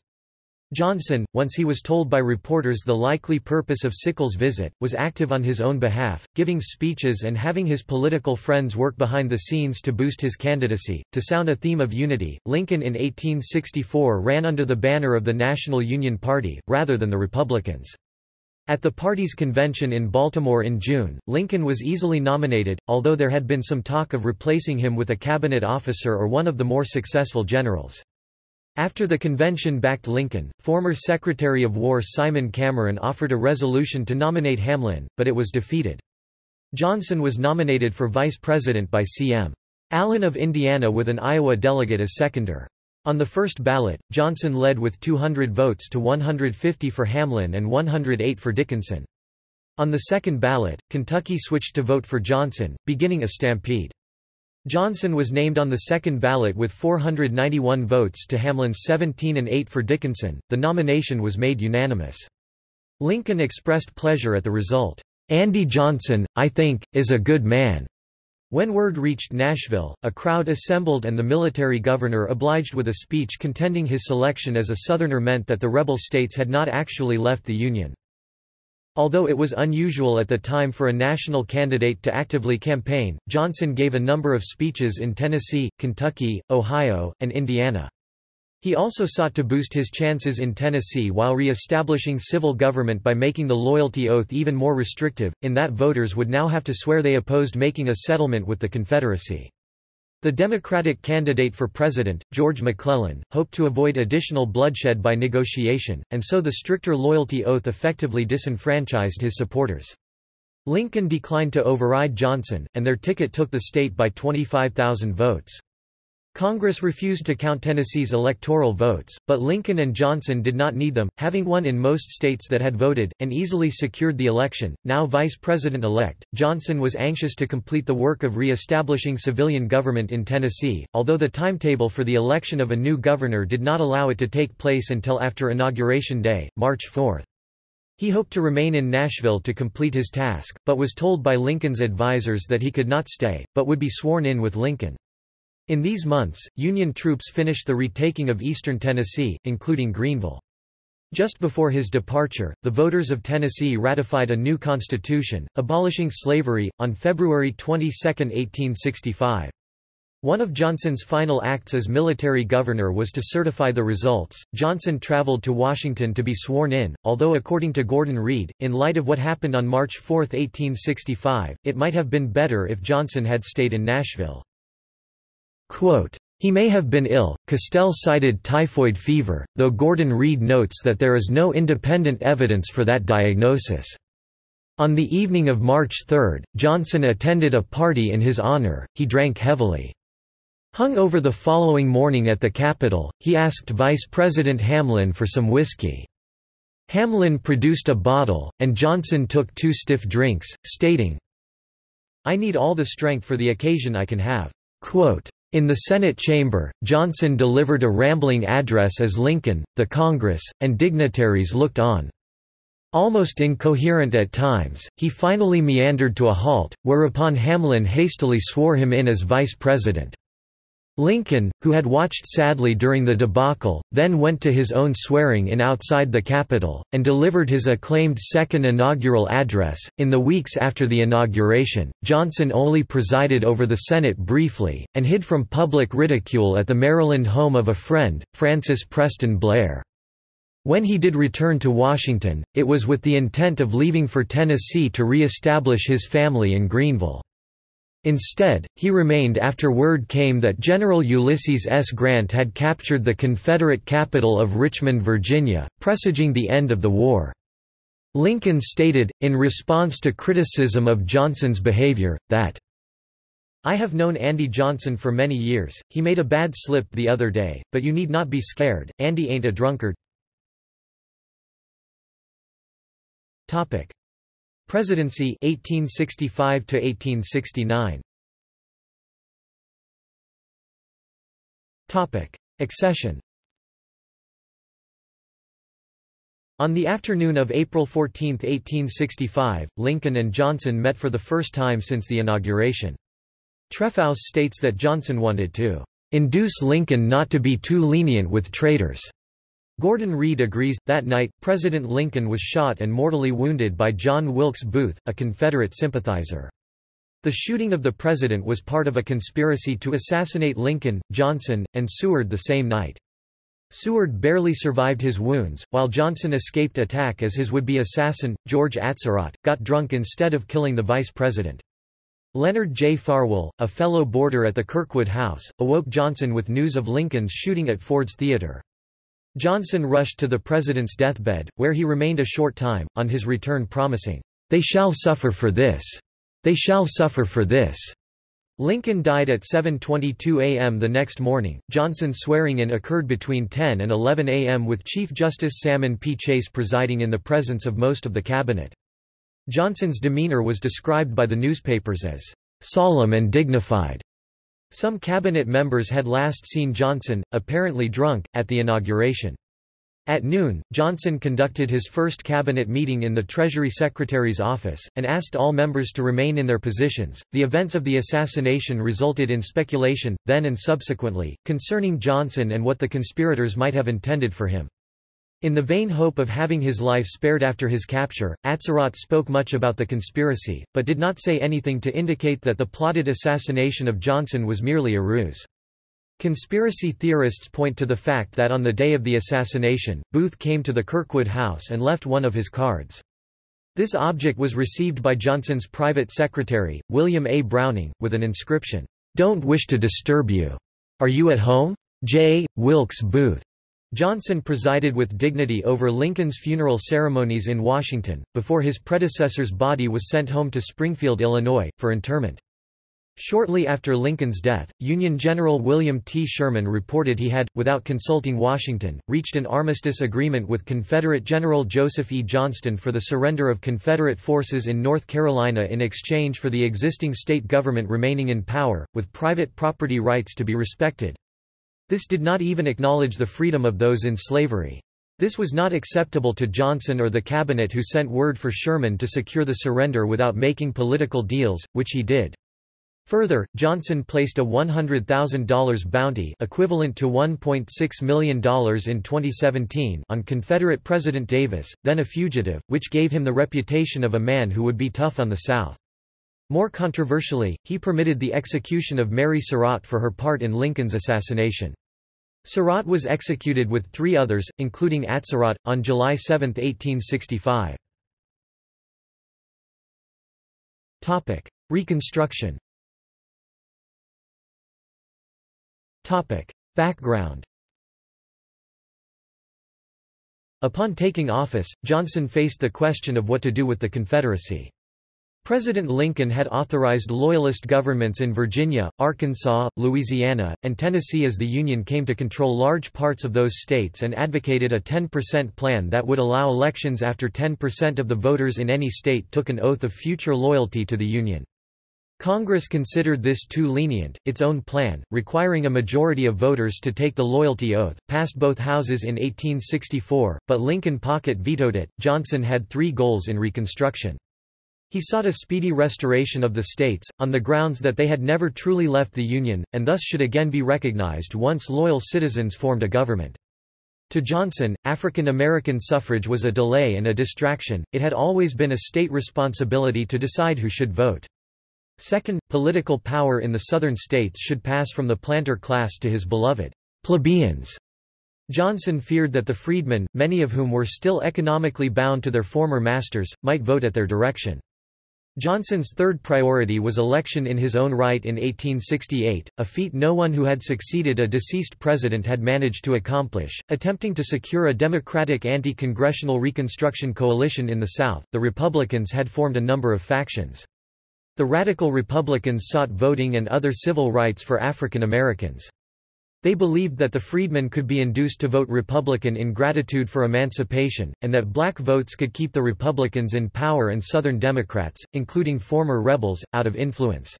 Johnson, once he was told by reporters the likely purpose of Sickles' visit, was active on his own behalf, giving speeches and having his political friends work behind the scenes to boost his candidacy. To sound a theme of unity, Lincoln in 1864 ran under the banner of the National Union Party, rather than the Republicans. At the party's convention in Baltimore in June, Lincoln was easily nominated, although there had been some talk of replacing him with a cabinet officer or one of the more successful generals. After the convention backed Lincoln, former Secretary of War Simon Cameron offered a resolution to nominate Hamlin, but it was defeated. Johnson was nominated for vice president by C.M. Allen of Indiana with an Iowa delegate as seconder. On the first ballot, Johnson led with 200 votes to 150 for Hamlin and 108 for Dickinson. On the second ballot, Kentucky switched to vote for Johnson, beginning a stampede. Johnson was named on the second ballot with 491 votes to Hamlin's 17 and 8 for Dickinson. The nomination was made unanimous. Lincoln expressed pleasure at the result. Andy Johnson, I think, is a good man. When word reached Nashville, a crowd assembled and the military governor obliged with a speech contending his selection as a Southerner meant that the rebel states had not actually left the Union. Although it was unusual at the time for a national candidate to actively campaign, Johnson gave a number of speeches in Tennessee, Kentucky, Ohio, and Indiana. He also sought to boost his chances in Tennessee while re-establishing civil government by making the loyalty oath even more restrictive, in that voters would now have to swear they opposed making a settlement with the Confederacy. The Democratic candidate for president, George McClellan, hoped to avoid additional bloodshed by negotiation, and so the stricter loyalty oath effectively disenfranchised his supporters. Lincoln declined to override Johnson, and their ticket took the state by 25,000 votes. Congress refused to count Tennessee's electoral votes, but Lincoln and Johnson did not need them, having won in most states that had voted, and easily secured the election. Now Vice President-elect, Johnson was anxious to complete the work of re-establishing civilian government in Tennessee, although the timetable for the election of a new governor did not allow it to take place until after Inauguration Day, March 4. He hoped to remain in Nashville to complete his task, but was told by Lincoln's advisers that he could not stay, but would be sworn in with Lincoln. In these months, Union troops finished the retaking of eastern Tennessee, including Greeneville. Just before his departure, the voters of Tennessee ratified a new constitution, abolishing slavery, on February 22, 1865. One of Johnson's final acts as military governor was to certify the results. Johnson traveled to Washington to be sworn in, although according to Gordon Reed, in light of what happened on March 4, 1865, it might have been better if Johnson had stayed in Nashville. Quote, he may have been ill. Castel cited typhoid fever, though Gordon Reed notes that there is no independent evidence for that diagnosis. On the evening of March 3, Johnson attended a party in his honor, he drank heavily. Hung over the following morning at the Capitol, he asked Vice President Hamlin for some whiskey. Hamlin produced a bottle, and Johnson took two stiff drinks, stating, I need all the strength for the occasion I can have. Quote, in the Senate chamber, Johnson delivered a rambling address as Lincoln, the Congress, and dignitaries looked on. Almost incoherent at times, he finally meandered to a halt, whereupon Hamlin hastily swore him in as vice president. Lincoln, who had watched sadly during the debacle, then went to his own swearing-in outside the Capitol, and delivered his acclaimed second inaugural address. In the weeks after the inauguration, Johnson only presided over the Senate briefly, and hid from public ridicule at the Maryland home of a friend, Francis Preston Blair. When he did return to Washington, it was with the intent of leaving for Tennessee to re-establish his family in Greeneville. Instead, he remained after word came that General Ulysses S. Grant had captured the Confederate capital of Richmond, Virginia, presaging the end of the war. Lincoln stated, in response to criticism of Johnson's behavior, that, I have known Andy Johnson for many years, he made a bad slip the other day, but you need not be scared, Andy ain't a drunkard. Presidency 1865 to 1869 Topic Accession On the afternoon of April 14, 1865, Lincoln and Johnson met for the first time since the inauguration. Trefousse states that Johnson wanted to induce Lincoln not to be too lenient with traitors. Gordon Reed agrees. That night, President Lincoln was shot and mortally wounded by John Wilkes Booth, a Confederate sympathizer. The shooting of the president was part of a conspiracy to assassinate Lincoln, Johnson, and Seward the same night. Seward barely survived his wounds, while Johnson escaped attack as his would-be assassin, George Atzerodt, got drunk instead of killing the vice president. Leonard J. Farwell, a fellow boarder at the Kirkwood House, awoke Johnson with news of Lincoln's shooting at Ford's Theater. Johnson rushed to the president's deathbed, where he remained a short time, on his return promising, "'They shall suffer for this. They shall suffer for this.'" Lincoln died at 7.22 a.m. the next morning. Johnson's swearing-in occurred between 10 and 11 a.m. with Chief Justice Salmon P. Chase presiding in the presence of most of the cabinet. Johnson's demeanor was described by the newspapers as "'solemn and dignified' Some cabinet members had last seen Johnson, apparently drunk, at the inauguration. At noon, Johnson conducted his first cabinet meeting in the Treasury Secretary's office, and asked all members to remain in their positions. The events of the assassination resulted in speculation, then and subsequently, concerning Johnson and what the conspirators might have intended for him. In the vain hope of having his life spared after his capture, Atzerodt spoke much about the conspiracy, but did not say anything to indicate that the plotted assassination of Johnson was merely a ruse. Conspiracy theorists point to the fact that on the day of the assassination, Booth came to the Kirkwood house and left one of his cards. This object was received by Johnson's private secretary, William A. Browning, with an inscription, "'Don't wish to disturb you. Are you at home? J. Wilkes Booth." Johnson presided with dignity over Lincoln's funeral ceremonies in Washington, before his predecessor's body was sent home to Springfield, Illinois, for interment. Shortly after Lincoln's death, Union General William T. Sherman reported he had, without consulting Washington, reached an armistice agreement with Confederate General Joseph E. Johnston for the surrender of Confederate forces in North Carolina in exchange for the existing state government remaining in power, with private property rights to be respected. This did not even acknowledge the freedom of those in slavery. This was not acceptable to Johnson or the cabinet who sent word for Sherman to secure the surrender without making political deals, which he did. Further, Johnson placed a $100,000 bounty equivalent to $1.6 million in 2017 on Confederate President Davis, then a fugitive, which gave him the reputation of a man who would be tough on the South. More controversially, he permitted the execution of Mary Surratt for her part in Lincoln's assassination. Surratt was executed with three others, including Atzerodt, on July 7, 1865. Reconstruction Background Upon taking office, Johnson faced the question of what to do with the Confederacy. President Lincoln had authorized Loyalist governments in Virginia, Arkansas, Louisiana, and Tennessee as the Union came to control large parts of those states and advocated a 10% plan that would allow elections after 10% of the voters in any state took an oath of future loyalty to the Union. Congress considered this too lenient. Its own plan, requiring a majority of voters to take the loyalty oath, passed both houses in 1864, but Lincoln pocket vetoed it. Johnson had three goals in Reconstruction. He sought a speedy restoration of the states, on the grounds that they had never truly left the Union, and thus should again be recognized once loyal citizens formed a government. To Johnson, African American suffrage was a delay and a distraction, it had always been a state responsibility to decide who should vote. Second, political power in the southern states should pass from the planter class to his beloved plebeians. Johnson feared that the freedmen, many of whom were still economically bound to their former masters, might vote at their direction. Johnson's third priority was election in his own right in 1868, a feat no one who had succeeded a deceased president had managed to accomplish. Attempting to secure a Democratic anti congressional Reconstruction coalition in the South, the Republicans had formed a number of factions. The Radical Republicans sought voting and other civil rights for African Americans. They believed that the freedmen could be induced to vote Republican in gratitude for emancipation, and that black votes could keep the Republicans in power and Southern Democrats, including former rebels, out of influence.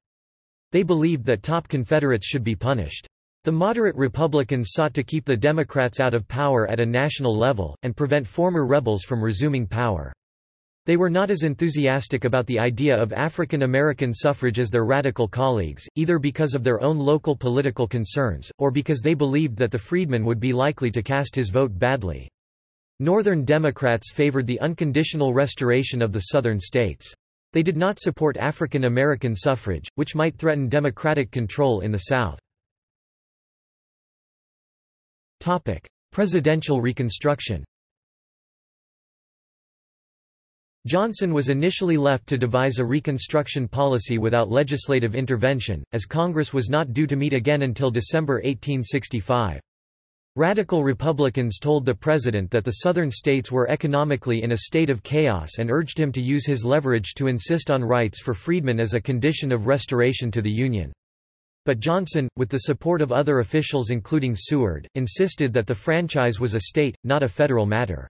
They believed that top Confederates should be punished. The moderate Republicans sought to keep the Democrats out of power at a national level, and prevent former rebels from resuming power. They were not as enthusiastic about the idea of African American suffrage as their radical colleagues, either because of their own local political concerns, or because they believed that the freedman would be likely to cast his vote badly. Northern Democrats favored the unconditional restoration of the Southern states. They did not support African American suffrage, which might threaten Democratic control in the South. Presidential Reconstruction Johnson was initially left to devise a Reconstruction policy without legislative intervention, as Congress was not due to meet again until December 1865. Radical Republicans told the president that the Southern states were economically in a state of chaos and urged him to use his leverage to insist on rights for freedmen as a condition of restoration to the Union. But Johnson, with the support of other officials including Seward, insisted that the franchise was a state, not a federal matter.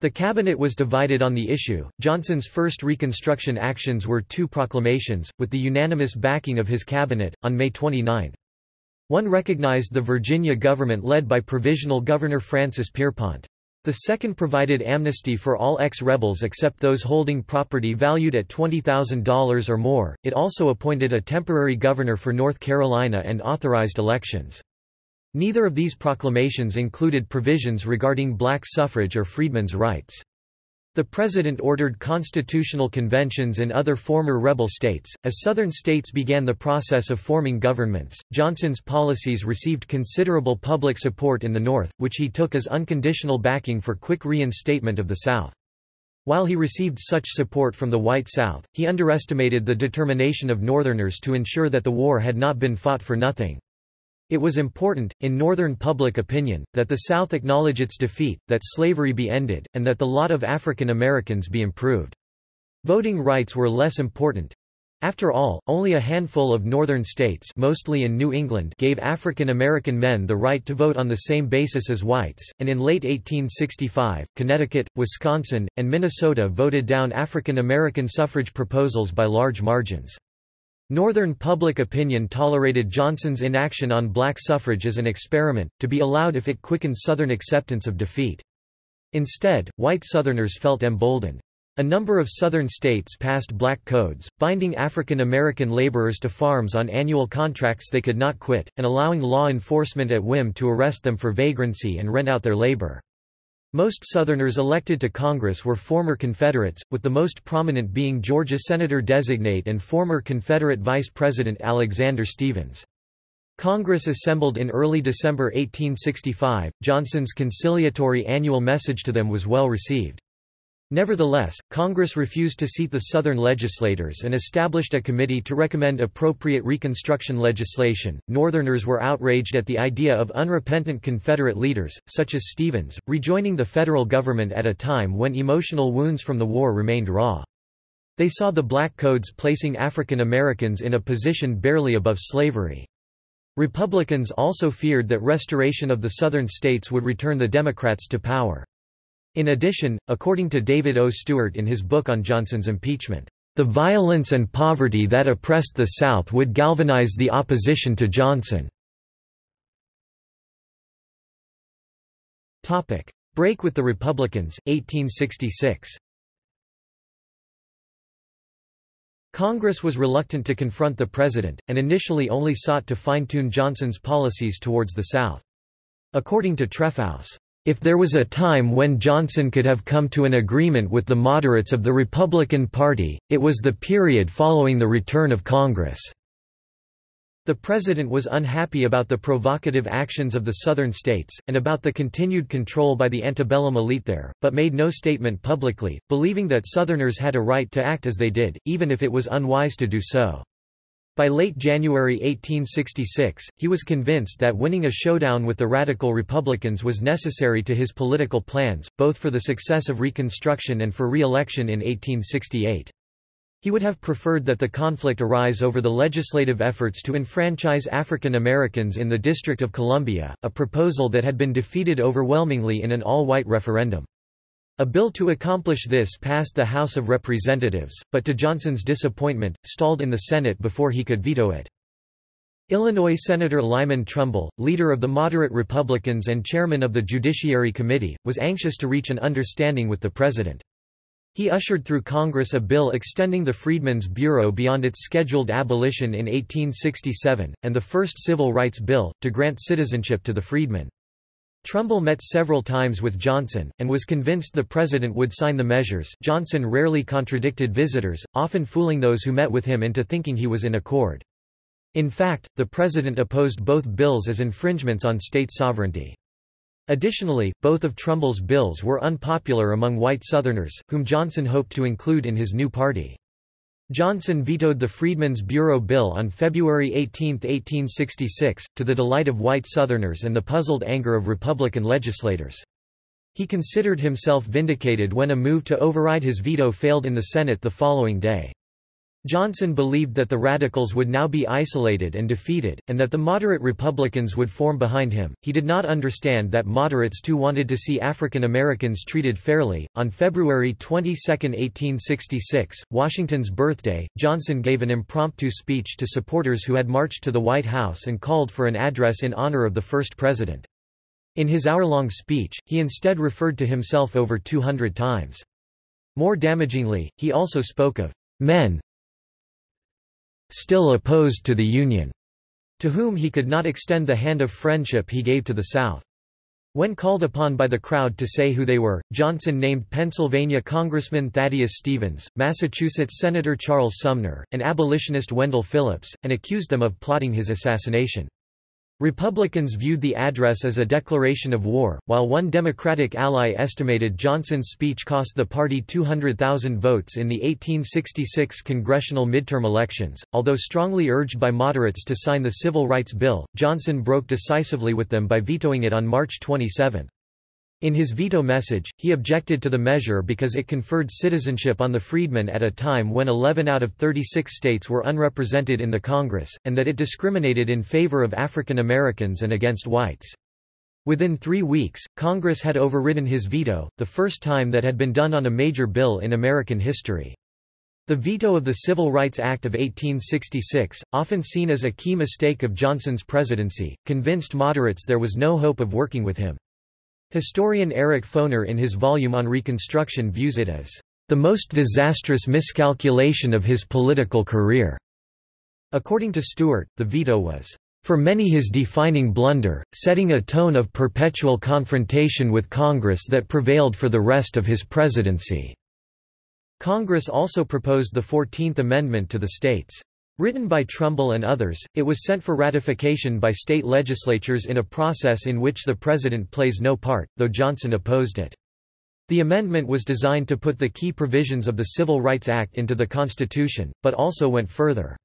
The cabinet was divided on the issue. Johnson's first Reconstruction actions were two proclamations, with the unanimous backing of his cabinet, on May 29. One recognized the Virginia government led by Provisional Governor Francis Pierpont. The second provided amnesty for all ex-rebels except those holding property valued at $20,000 or more. It also appointed a temporary governor for North Carolina and authorized elections. Neither of these proclamations included provisions regarding black suffrage or freedmen's rights. The President ordered constitutional conventions in other former rebel states. As Southern states began the process of forming governments, Johnson's policies received considerable public support in the North, which he took as unconditional backing for quick reinstatement of the South. While he received such support from the white South, he underestimated the determination of Northerners to ensure that the war had not been fought for nothing. It was important, in Northern public opinion, that the South acknowledge its defeat, that slavery be ended, and that the lot of African Americans be improved. Voting rights were less important. After all, only a handful of northern states mostly in New England gave African American men the right to vote on the same basis as whites, and in late 1865, Connecticut, Wisconsin, and Minnesota voted down African American suffrage proposals by large margins. Northern public opinion tolerated Johnson's inaction on black suffrage as an experiment, to be allowed if it quickened Southern acceptance of defeat. Instead, white Southerners felt emboldened. A number of Southern states passed black codes, binding African American laborers to farms on annual contracts they could not quit, and allowing law enforcement at whim to arrest them for vagrancy and rent out their labor. Most Southerners elected to Congress were former Confederates, with the most prominent being Georgia Senator-designate and former Confederate Vice President Alexander Stephens. Congress assembled in early December 1865. Johnson's conciliatory annual message to them was well received. Nevertheless, Congress refused to seat the Southern legislators and established a committee to recommend appropriate Reconstruction legislation. Northerners were outraged at the idea of unrepentant Confederate leaders, such as Stephens, rejoining the federal government at a time when emotional wounds from the war remained raw. They saw the Black Codes placing African Americans in a position barely above slavery. Republicans also feared that restoration of the Southern states would return the Democrats to power. In addition, according to David O. Stewart in his book on Johnson's impeachment, the violence and poverty that oppressed the South would galvanize the opposition to Johnson. Break with the Republicans, 1866 Congress was reluctant to confront the president, and initially only sought to fine-tune Johnson's policies towards the South. According to Trefousse, if there was a time when Johnson could have come to an agreement with the moderates of the Republican Party, it was the period following the return of Congress. The president was unhappy about the provocative actions of the southern states, and about the continued control by the antebellum elite there, but made no statement publicly, believing that Southerners had a right to act as they did, even if it was unwise to do so. By late January 1866, he was convinced that winning a showdown with the Radical Republicans was necessary to his political plans, both for the success of Reconstruction and for re-election in 1868. He would have preferred that the conflict arise over the legislative efforts to enfranchise African Americans in the District of Columbia, a proposal that had been defeated overwhelmingly in an all-white referendum. A bill to accomplish this passed the House of Representatives, but to Johnson's disappointment, stalled in the Senate before he could veto it. Illinois Senator Lyman Trumbull, leader of the moderate Republicans and chairman of the Judiciary Committee, was anxious to reach an understanding with the president. He ushered through Congress a bill extending the Freedmen's Bureau beyond its scheduled abolition in 1867, and the first Civil Rights Bill, to grant citizenship to the freedmen. Trumbull met several times with Johnson, and was convinced the president would sign the measures Johnson rarely contradicted visitors, often fooling those who met with him into thinking he was in accord. In fact, the president opposed both bills as infringements on state sovereignty. Additionally, both of Trumbull's bills were unpopular among white Southerners, whom Johnson hoped to include in his new party. Johnson vetoed the Freedmen's Bureau Bill on February 18, 1866, to the delight of white Southerners and the puzzled anger of Republican legislators. He considered himself vindicated when a move to override his veto failed in the Senate the following day. Johnson believed that the Radicals would now be isolated and defeated, and that the moderate Republicans would form behind him. He did not understand that moderates too wanted to see African Americans treated fairly. On February 22, 1866, Washington's birthday, Johnson gave an impromptu speech to supporters who had marched to the White House and called for an address in honor of the first president. In his hour-long speech, he instead referred to himself over 200 times. More damagingly, he also spoke of men still opposed to the Union, to whom he could not extend the hand of friendship he gave to the South. When called upon by the crowd to say who they were, Johnson named Pennsylvania Congressman Thaddeus Stevens, Massachusetts Senator Charles Sumner, and abolitionist Wendell Phillips, and accused them of plotting his assassination. Republicans viewed the address as a declaration of war, while one Democratic ally estimated Johnson's speech cost the party 200,000 votes in the 1866 congressional midterm elections. Although strongly urged by moderates to sign the Civil Rights Bill, Johnson broke decisively with them by vetoing it on March 27. In his veto message, he objected to the measure because it conferred citizenship on the freedmen at a time when 11 out of 36 states were unrepresented in the Congress, and that it discriminated in favor of African Americans and against whites. Within three weeks, Congress had overridden his veto, the first time that had been done on a major bill in American history. The veto of the Civil Rights Act of 1866, often seen as a key mistake of Johnson's presidency, convinced moderates there was no hope of working with him. Historian Eric Foner in his volume on Reconstruction views it as the most disastrous miscalculation of his political career. According to Stewart, the veto was for many his defining blunder, setting a tone of perpetual confrontation with Congress that prevailed for the rest of his presidency. Congress also proposed the Fourteenth Amendment to the states' Written by Trumbull and others, it was sent for ratification by state legislatures in a process in which the president plays no part, though Johnson opposed it. The amendment was designed to put the key provisions of the Civil Rights Act into the Constitution, but also went further.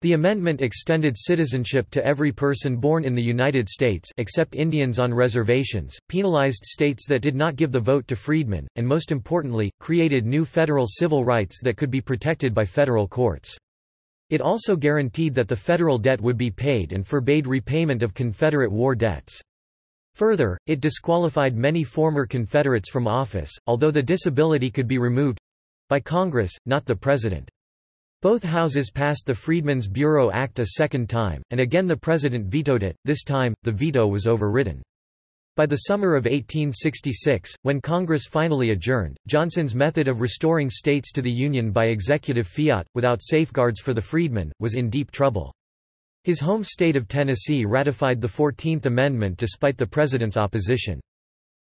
The amendment extended citizenship to every person born in the United States except Indians on reservations, penalized states that did not give the vote to freedmen, and most importantly, created new federal civil rights that could be protected by federal courts. It also guaranteed that the federal debt would be paid and forbade repayment of Confederate war debts. Further, it disqualified many former Confederates from office, although the disability could be removed—by Congress, not the President. Both houses passed the Freedmen's Bureau Act a second time, and again the President vetoed it, this time, the veto was overridden. By the summer of 1866, when Congress finally adjourned, Johnson's method of restoring states to the Union by executive fiat, without safeguards for the freedmen, was in deep trouble. His home state of Tennessee ratified the Fourteenth Amendment despite the president's opposition.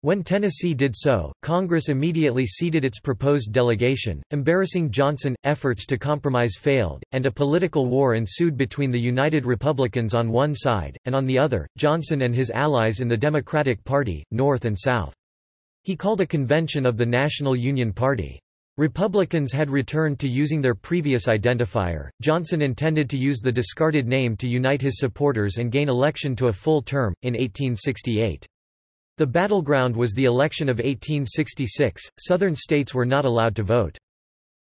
When Tennessee did so, Congress immediately ceded its proposed delegation, embarrassing Johnson. Efforts to compromise failed, and a political war ensued between the United Republicans on one side, and on the other, Johnson and his allies in the Democratic Party, North and South. He called a convention of the National Union Party. Republicans had returned to using their previous identifier. Johnson intended to use the discarded name to unite his supporters and gain election to a full term, in 1868. The battleground was the election of 1866, Southern states were not allowed to vote.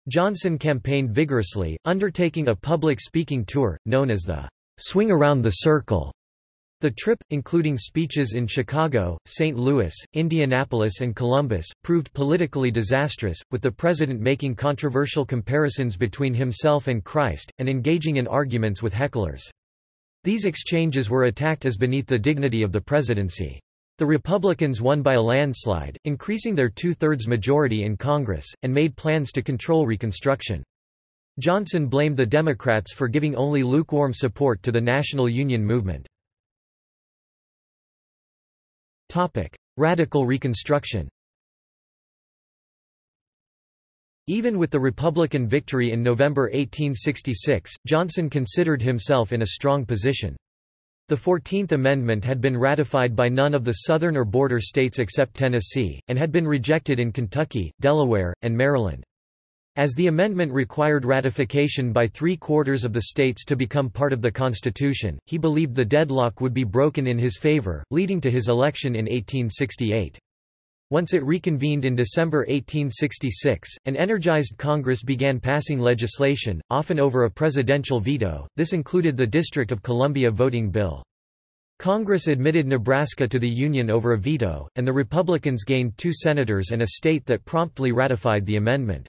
Johnson campaigned vigorously, undertaking a public speaking tour, known as the Swing Around the Circle. The trip, including speeches in Chicago, St. Louis, Indianapolis and Columbus, proved politically disastrous, with the president making controversial comparisons between himself and Christ, and engaging in arguments with hecklers. These exchanges were attacked as beneath the dignity of the presidency. The Republicans won by a landslide, increasing their two-thirds majority in Congress, and made plans to control Reconstruction. Johnson blamed the Democrats for giving only lukewarm support to the National Union movement. Radical Reconstruction Even with the Republican victory in November 1866, Johnson considered himself in a strong position. The Fourteenth Amendment had been ratified by none of the southern or border states except Tennessee, and had been rejected in Kentucky, Delaware, and Maryland. As the amendment required ratification by three-quarters of the states to become part of the Constitution, he believed the deadlock would be broken in his favor, leading to his election in 1868. Once it reconvened in December 1866, an energized Congress began passing legislation, often over a presidential veto, this included the District of Columbia voting bill. Congress admitted Nebraska to the Union over a veto, and the Republicans gained two senators and a state that promptly ratified the amendment.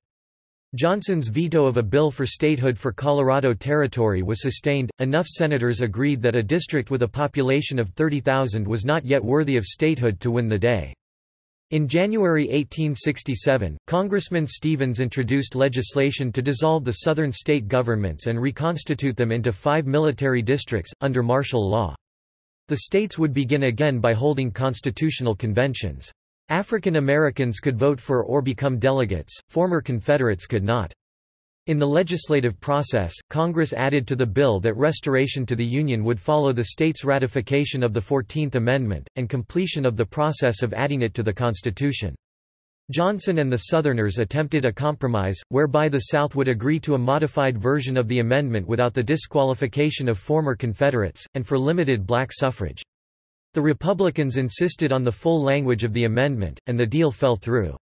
Johnson's veto of a bill for statehood for Colorado Territory was sustained. Enough senators agreed that a district with a population of 30,000 was not yet worthy of statehood to win the day. In January 1867, Congressman Stevens introduced legislation to dissolve the southern state governments and reconstitute them into five military districts, under martial law. The states would begin again by holding constitutional conventions. African Americans could vote for or become delegates, former Confederates could not. In the legislative process, Congress added to the bill that restoration to the Union would follow the state's ratification of the Fourteenth Amendment, and completion of the process of adding it to the Constitution. Johnson and the Southerners attempted a compromise, whereby the South would agree to a modified version of the amendment without the disqualification of former Confederates, and for limited black suffrage. The Republicans insisted on the full language of the amendment, and the deal fell through.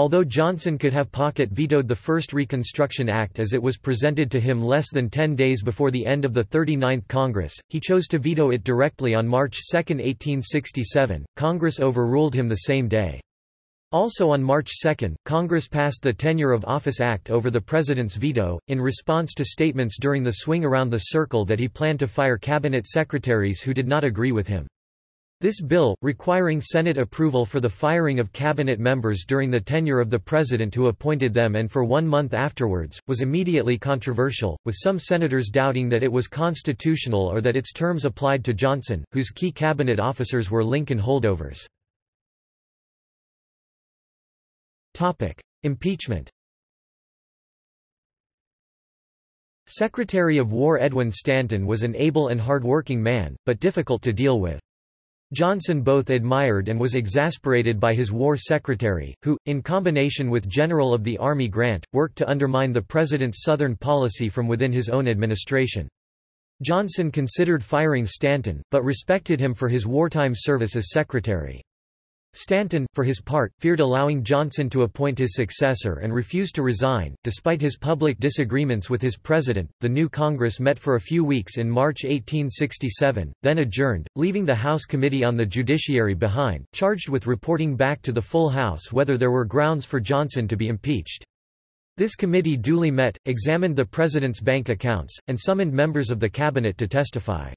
Although Johnson could have pocket vetoed the first Reconstruction Act as it was presented to him less than ten days before the end of the 39th Congress, he chose to veto it directly on March 2, 1867. Congress overruled him the same day. Also on March 2, Congress passed the Tenure of Office Act over the President's veto, in response to statements during the swing around the circle that he planned to fire cabinet secretaries who did not agree with him. This bill, requiring Senate approval for the firing of cabinet members during the tenure of the president who appointed them and for one month afterwards, was immediately controversial, with some senators doubting that it was constitutional or that its terms applied to Johnson, whose key cabinet officers were Lincoln holdovers. Impeachment Secretary of War Edwin Stanton was an able and hard-working man, but difficult to deal with. Johnson both admired and was exasperated by his war secretary, who, in combination with General of the Army Grant, worked to undermine the president's Southern policy from within his own administration. Johnson considered firing Stanton, but respected him for his wartime service as secretary. Stanton, for his part, feared allowing Johnson to appoint his successor and refused to resign. Despite his public disagreements with his president, the new Congress met for a few weeks in March 1867, then adjourned, leaving the House Committee on the Judiciary behind, charged with reporting back to the full House whether there were grounds for Johnson to be impeached. This committee duly met, examined the president's bank accounts, and summoned members of the cabinet to testify.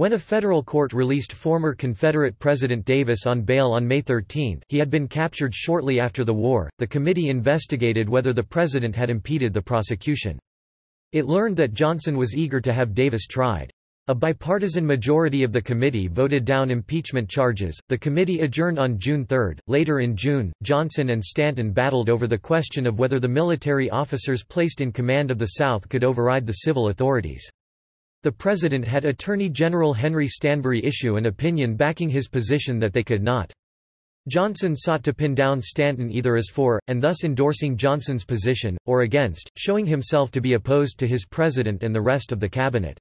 When a federal court released former Confederate President Davis on bail on May 13 he had been captured shortly after the war, the committee investigated whether the president had impeded the prosecution. It learned that Johnson was eager to have Davis tried. A bipartisan majority of the committee voted down impeachment charges. The committee adjourned on June 3. Later in June, Johnson and Stanton battled over the question of whether the military officers placed in command of the South could override the civil authorities. The President had Attorney General Henry Stanbery issue an opinion backing his position that they could not. Johnson sought to pin down Stanton either as for, and thus endorsing Johnson's position, or against, showing himself to be opposed to his president and the rest of the cabinet.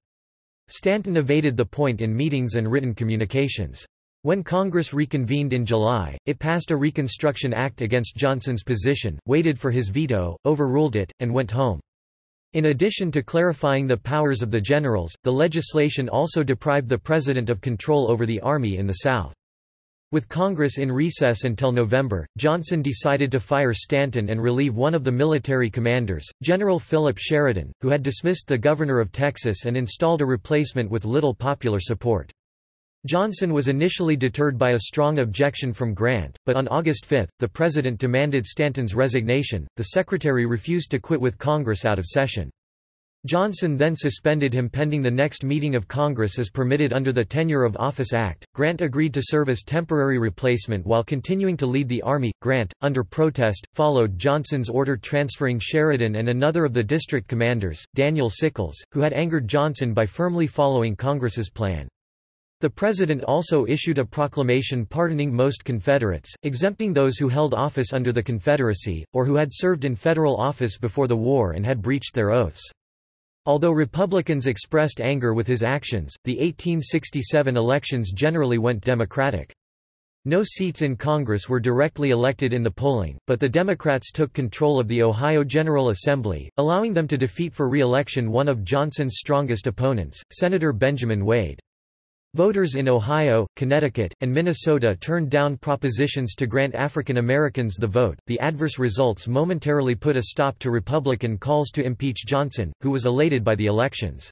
Stanton evaded the point in meetings and written communications. When Congress reconvened in July, it passed a Reconstruction Act against Johnson's position, waited for his veto, overruled it, and went home. In addition to clarifying the powers of the generals, the legislation also deprived the president of control over the army in the South. With Congress in recess until November, Johnson decided to fire Stanton and relieve one of the military commanders, General Philip Sheridan, who had dismissed the governor of Texas and installed a replacement with little popular support. Johnson was initially deterred by a strong objection from Grant, but on August 5, the president demanded Stanton's resignation. The secretary refused to quit with Congress out of session. Johnson then suspended him pending the next meeting of Congress as permitted under the Tenure of Office Act. Grant agreed to serve as temporary replacement while continuing to lead the Army. Grant, under protest, followed Johnson's order transferring Sheridan and another of the district commanders, Daniel Sickles, who had angered Johnson by firmly following Congress's plan. The President also issued a proclamation pardoning most Confederates, exempting those who held office under the Confederacy, or who had served in federal office before the war and had breached their oaths. Although Republicans expressed anger with his actions, the 1867 elections generally went Democratic. No seats in Congress were directly elected in the polling, but the Democrats took control of the Ohio General Assembly, allowing them to defeat for re-election one of Johnson's strongest opponents, Senator Benjamin Wade. Voters in Ohio, Connecticut, and Minnesota turned down propositions to grant African Americans the vote. The adverse results momentarily put a stop to Republican calls to impeach Johnson, who was elated by the elections.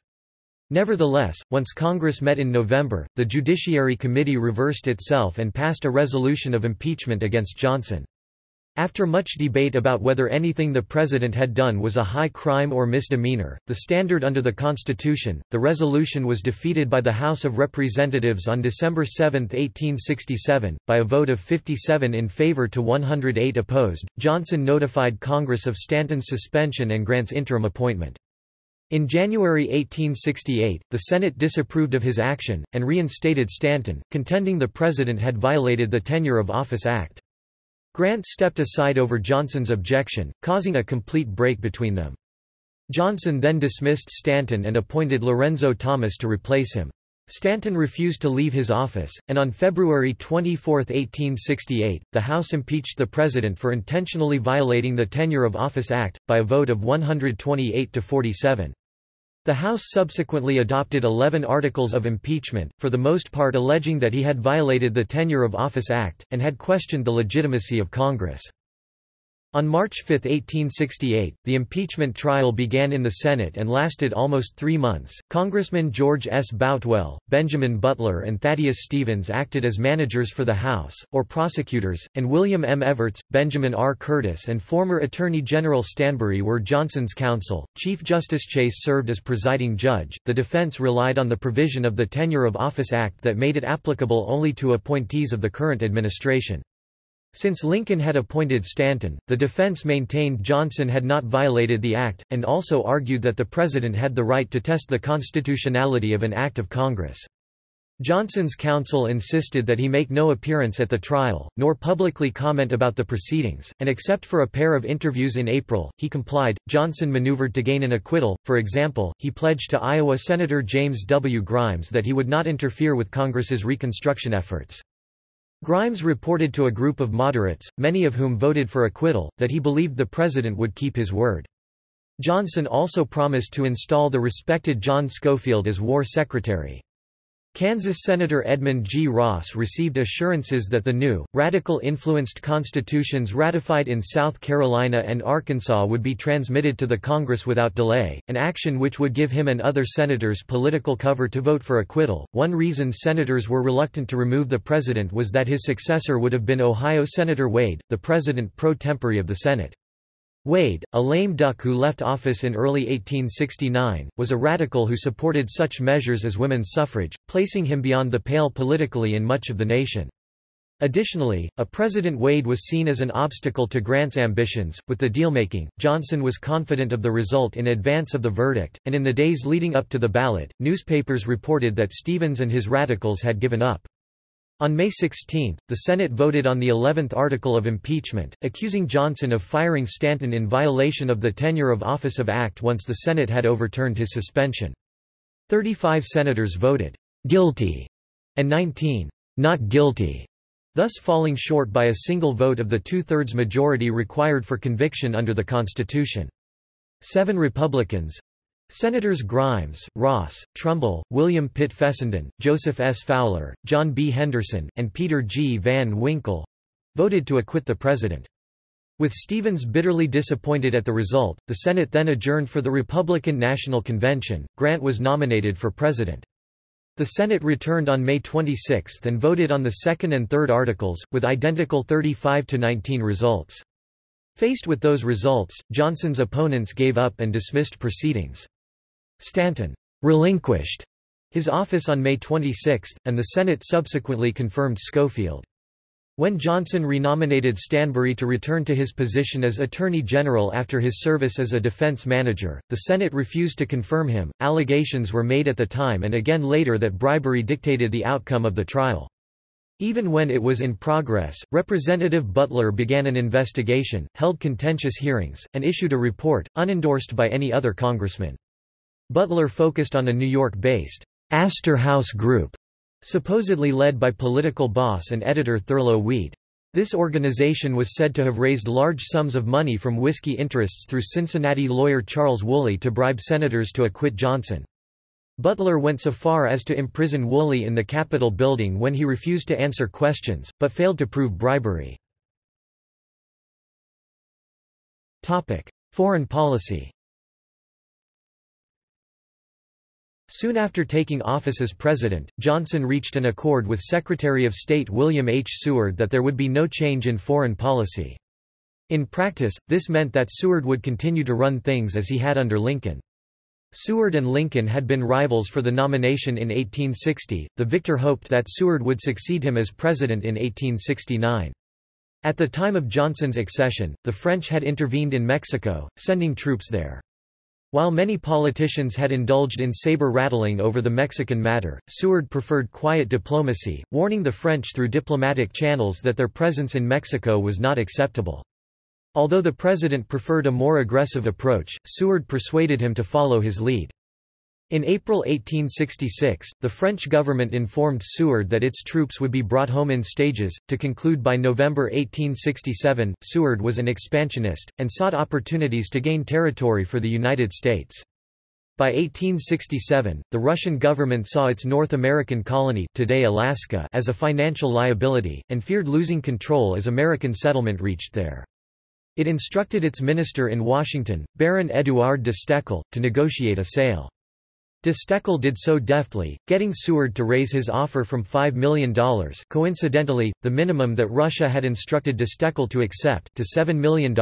Nevertheless, once Congress met in November, the Judiciary Committee reversed itself and passed a resolution of impeachment against Johnson. After much debate about whether anything the president had done was a high crime or misdemeanor, the standard under the Constitution, the resolution was defeated by the House of Representatives on December 7, 1867, by a vote of 57 in favor to 108 opposed. Johnson notified Congress of Stanton's suspension and Grant's interim appointment. In January 1868, the Senate disapproved of his action, and reinstated Stanton, contending the President had violated the Tenure of Office Act. Grant stepped aside over Johnson's objection, causing a complete break between them. Johnson then dismissed Stanton and appointed Lorenzo Thomas to replace him. Stanton refused to leave his office, and on February 24, 1868, the House impeached the President for intentionally violating the Tenure of Office Act, by a vote of 128 to 47. The House subsequently adopted 11 articles of impeachment, for the most part alleging that he had violated the Tenure of Office Act, and had questioned the legitimacy of Congress. On March 5, 1868, the impeachment trial began in the Senate and lasted almost three months. Congressmen George S. Boutwell, Benjamin Butler, and Thaddeus Stevens acted as managers for the House, or prosecutors, and William M. Evarts, Benjamin R. Curtis, and former Attorney General Stanbery were Johnson's counsel. Chief Justice Chase served as presiding judge. The defense relied on the provision of the Tenure of Office Act that made it applicable only to appointees of the current administration. Since Lincoln had appointed Stanton, the defense maintained Johnson had not violated the act, and also argued that the president had the right to test the constitutionality of an act of Congress. Johnson's counsel insisted that he make no appearance at the trial, nor publicly comment about the proceedings, and except for a pair of interviews in April, he complied. Johnson maneuvered to gain an acquittal, for example, he pledged to Iowa Senator James W. Grimes that he would not interfere with Congress's Reconstruction efforts. Grimes reported to a group of moderates, many of whom voted for acquittal, that he believed the president would keep his word. Johnson also promised to install the respected John Schofield as war secretary. Kansas Senator Edmund G. Ross received assurances that the new, radical-influenced constitutions ratified in South Carolina and Arkansas would be transmitted to the Congress without delay, an action which would give him and other senators political cover to vote for acquittal. One reason senators were reluctant to remove the president was that his successor would have been Ohio Senator Wade, the president pro tempore of the Senate. Wade, a lame duck who left office in early 1869, was a radical who supported such measures as women's suffrage, placing him beyond the pale politically in much of the nation. Additionally, a President Wade was seen as an obstacle to Grant's ambitions. With the dealmaking, Johnson was confident of the result in advance of the verdict, and in the days leading up to the ballot, newspapers reported that Stevens and his radicals had given up. On May 16, the Senate voted on the 11th article of impeachment, accusing Johnson of firing Stanton in violation of the Tenure of Office of Act once the Senate had overturned his suspension. 35 senators voted guilty and 19 not guilty, thus falling short by a single vote of the two-thirds majority required for conviction under the Constitution. Seven Republicans, Senators Grimes, Ross, Trumbull, William Pitt Fessenden, Joseph S. Fowler, John B. Henderson, and Peter G. Van Winkle—voted to acquit the president. With Stevens bitterly disappointed at the result, the Senate then adjourned for the Republican National Convention. Grant was nominated for president. The Senate returned on May 26 and voted on the second and third articles, with identical 35-to-19 results. Faced with those results, Johnson's opponents gave up and dismissed proceedings. Stanton relinquished his office on May 26, and the Senate subsequently confirmed Schofield. When Johnson renominated Stanbery to return to his position as Attorney General after his service as a defense manager, the Senate refused to confirm him. Allegations were made at the time and again later that bribery dictated the outcome of the trial. Even when it was in progress, Representative Butler began an investigation, held contentious hearings, and issued a report, unendorsed by any other congressman. Butler focused on a New York-based Astor House Group supposedly led by political boss and editor Thurlow Weed. This organization was said to have raised large sums of money from whiskey interests through Cincinnati lawyer Charles Woolley to bribe senators to acquit Johnson. Butler went so far as to imprison Woolley in the Capitol building when he refused to answer questions, but failed to prove bribery. Foreign policy Soon after taking office as president, Johnson reached an accord with Secretary of State William H. Seward that there would be no change in foreign policy. In practice, this meant that Seward would continue to run things as he had under Lincoln. Seward and Lincoln had been rivals for the nomination in 1860. The victor hoped that Seward would succeed him as president in 1869. At the time of Johnson's accession, the French had intervened in Mexico, sending troops there. While many politicians had indulged in saber-rattling over the Mexican matter, Seward preferred quiet diplomacy, warning the French through diplomatic channels that their presence in Mexico was not acceptable. Although the president preferred a more aggressive approach, Seward persuaded him to follow his lead. In April 1866, the French government informed Seward that its troops would be brought home in stages. To conclude by November 1867, Seward was an expansionist, and sought opportunities to gain territory for the United States. By 1867, the Russian government saw its North American colony today Alaska as a financial liability, and feared losing control as American settlement reached there. It instructed its minister in Washington, Baron Édouard de Stoeckl, to negotiate a sale. De Stoeckl did so deftly, getting Seward to raise his offer from $5 million coincidentally, the minimum that Russia had instructed de Stoeckl to accept to $7 million,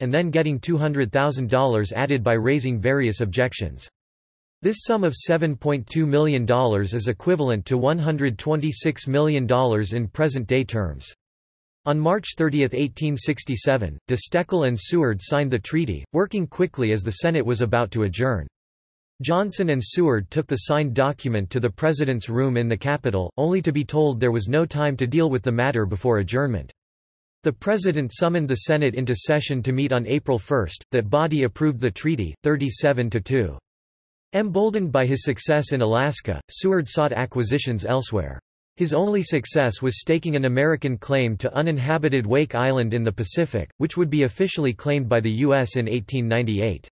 and then getting $200,000 added by raising various objections. This sum of $7.2 million is equivalent to $126 million in present-day terms. On March 30, 1867, de Stoeckl and Seward signed the treaty, working quickly as the Senate was about to adjourn. Johnson and Seward took the signed document to the President's room in the Capitol, only to be told there was no time to deal with the matter before adjournment. The President summoned the Senate into session to meet on April 1, that body approved the treaty, 37–2. Emboldened by his success in Alaska, Seward sought acquisitions elsewhere. His only success was staking an American claim to uninhabited Wake Island in the Pacific, which would be officially claimed by the U.S. in 1898.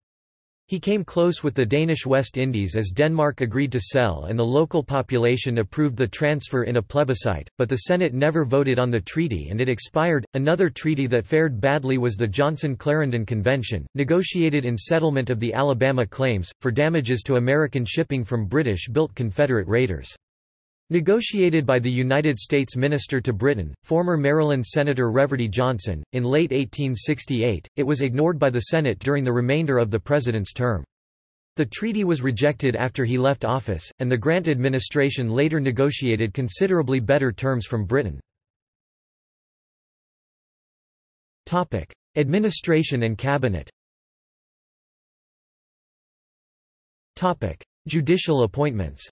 He came close with the Danish West Indies as Denmark agreed to sell and the local population approved the transfer in a plebiscite, but the Senate never voted on the treaty and it expired. Another treaty that fared badly was the Johnson-Clarendon Convention, negotiated in settlement of the Alabama claims, for damages to American shipping from British-built Confederate raiders. Negotiated by the United States Minister to Britain, former Maryland Senator Reverdy Johnson, in late 1868, it was ignored by the Senate during the remainder of the president's term. The treaty was rejected after he left office, and the Grant administration later negotiated considerably better terms from Britain. Administration and cabinet Judicial appointments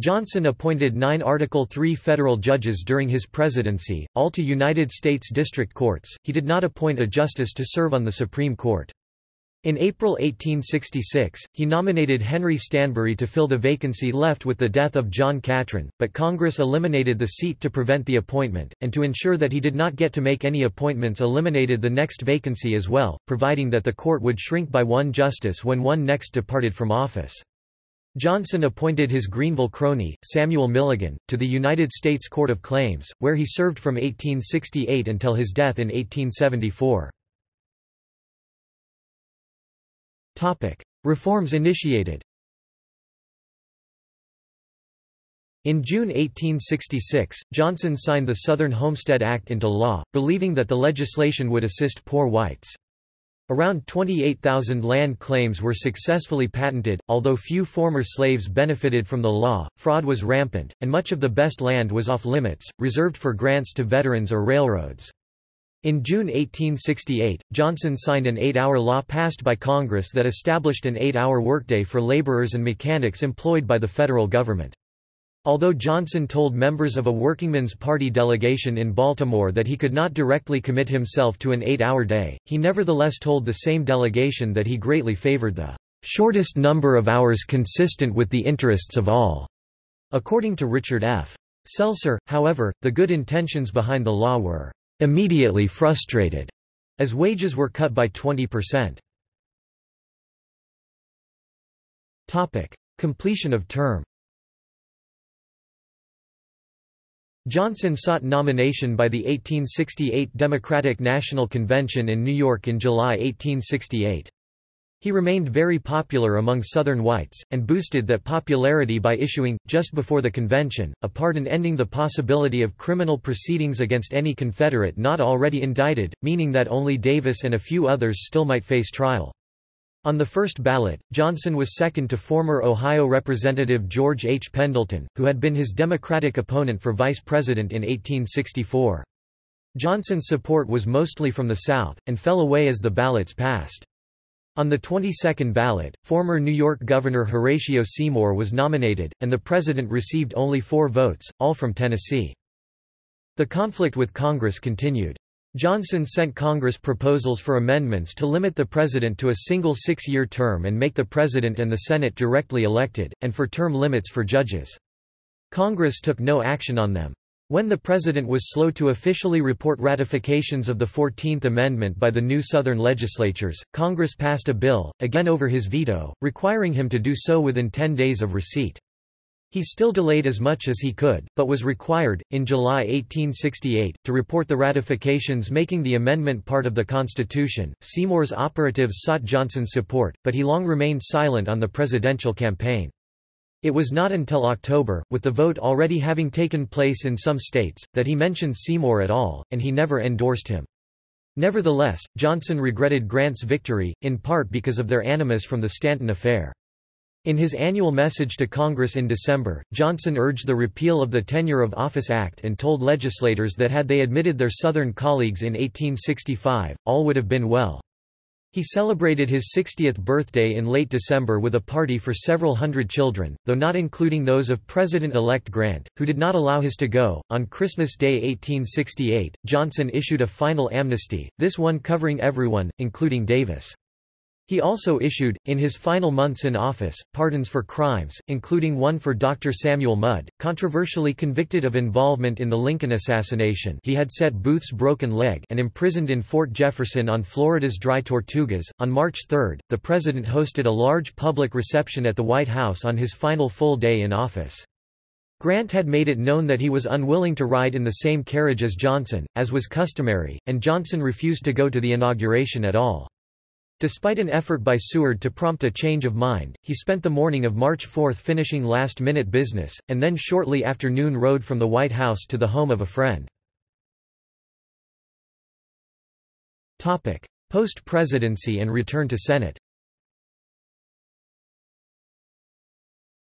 Johnson appointed nine Article III federal judges during his presidency, all to United States district courts. He did not appoint a justice to serve on the Supreme Court. In April 1866, he nominated Henry Stanbery to fill the vacancy left with the death of John Catron, but Congress eliminated the seat to prevent the appointment, and to ensure that he did not get to make any appointments eliminated the next vacancy as well, providing that the court would shrink by one justice when one next departed from office. Johnson appointed his Greeneville crony, Samuel Milligan, to the United States Court of Claims, where he served from 1868 until his death in 1874. Reforms initiated In June 1866, Johnson signed the Southern Homestead Act into law, believing that the legislation would assist poor whites. Around 28,000 land claims were successfully patented, although few former slaves benefited from the law, fraud was rampant, and much of the best land was off-limits, reserved for grants to veterans or railroads. In June 1868, Johnson signed an eight-hour law passed by Congress that established an eight-hour workday for laborers and mechanics employed by the federal government. Although Johnson told members of a Workingmen's Party delegation in Baltimore that he could not directly commit himself to an eight-hour day, he nevertheless told the same delegation that he greatly favored the shortest number of hours consistent with the interests of all. According to Richard F. Selcer, however, the good intentions behind the law were immediately frustrated, as wages were cut by 20%. Completion of term Johnson sought nomination by the 1868 Democratic National Convention in New York in July 1868. He remained very popular among Southern whites, and boosted that popularity by issuing, just before the convention, a pardon ending the possibility of criminal proceedings against any Confederate not already indicted, meaning that only Davis and a few others still might face trial. On the first ballot, Johnson was second to former Ohio Representative George H. Pendleton, who had been his Democratic opponent for vice president in 1864. Johnson's support was mostly from the South, and fell away as the ballots passed. On the 22nd ballot, former New York Governor Horatio Seymour was nominated, and the president received only four votes, all from Tennessee. The conflict with Congress continued. Johnson sent Congress proposals for amendments to limit the president to a single six-year term and make the president and the Senate directly elected, and for term limits for judges. Congress took no action on them. When the president was slow to officially report ratifications of the Fourteenth Amendment by the new Southern legislatures, Congress passed a bill, again over his veto, requiring him to do so within ten days of receipt. He still delayed as much as he could, but was required, in July 1868, to report the ratifications making the amendment part of the Constitution. Seymour's operatives sought Johnson's support, but he long remained silent on the presidential campaign. It was not until October, with the vote already having taken place in some states, that he mentioned Seymour at all, and he never endorsed him. Nevertheless, Johnson regretted Grant's victory, in part because of their animus from the Stanton affair. In his annual message to Congress in December, Johnson urged the repeal of the Tenure of Office Act and told legislators that had they admitted their Southern colleagues in 1865, all would have been well. He celebrated his 60th birthday in late December with a party for several hundred children, though not including those of President-elect Grant, who did not allow his to go. On Christmas Day 1868, Johnson issued a final amnesty, this one covering everyone, including Davis. He also issued, in his final months in office, pardons for crimes, including one for Dr. Samuel Mudd, controversially convicted of involvement in the Lincoln assassination he had set Booth's broken leg and imprisoned in Fort Jefferson on Florida's Dry Tortugas. On March 3, the president hosted a large public reception at the White House on his final full day in office. Grant had made it known that he was unwilling to ride in the same carriage as Johnson, as was customary, and Johnson refused to go to the inauguration at all. Despite an effort by Seward to prompt a change of mind, he spent the morning of March 4 finishing last-minute business, and then shortly after noon rode from the White House to the home of a friend. Post-presidency and return to Senate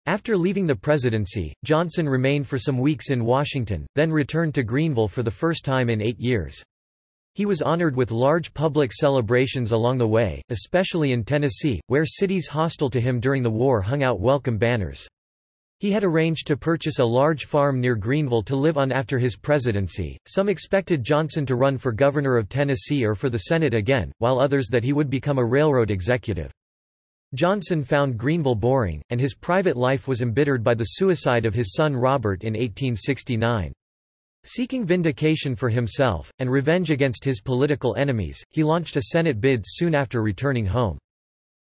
After leaving the presidency, Johnson remained for some weeks in Washington, then returned to Greeneville for the first time in eight years. He was honored with large public celebrations along the way, especially in Tennessee, where cities hostile to him during the war hung out welcome banners. He had arranged to purchase a large farm near Greeneville to live on after his presidency. Some expected Johnson to run for governor of Tennessee or for the Senate again, while others that he would become a railroad executive. Johnson found Greeneville boring, and his private life was embittered by the suicide of his son Robert in 1869. Seeking vindication for himself, and revenge against his political enemies, he launched a Senate bid soon after returning home.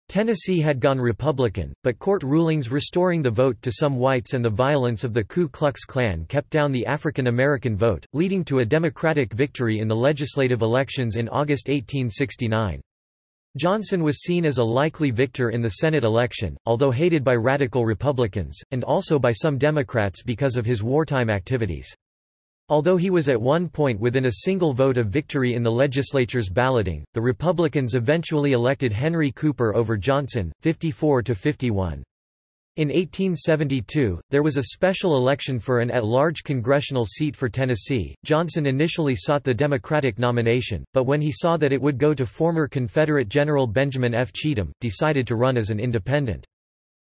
Tennessee had gone Republican, but court rulings restoring the vote to some whites and the violence of the Ku Klux Klan kept down the African American vote, leading to a Democratic victory in the legislative elections in August 1869. Johnson was seen as a likely victor in the Senate election, although hated by radical Republicans, and also by some Democrats because of his wartime activities. Although he was at one point within a single vote of victory in the legislature's balloting, the Republicans eventually elected Henry Cooper over Johnson, 54 to 51. In 1872, there was a special election for an at-large congressional seat for Tennessee. Johnson initially sought the Democratic nomination, but when he saw that it would go to former Confederate General Benjamin F. Cheatham, decided to run as an independent.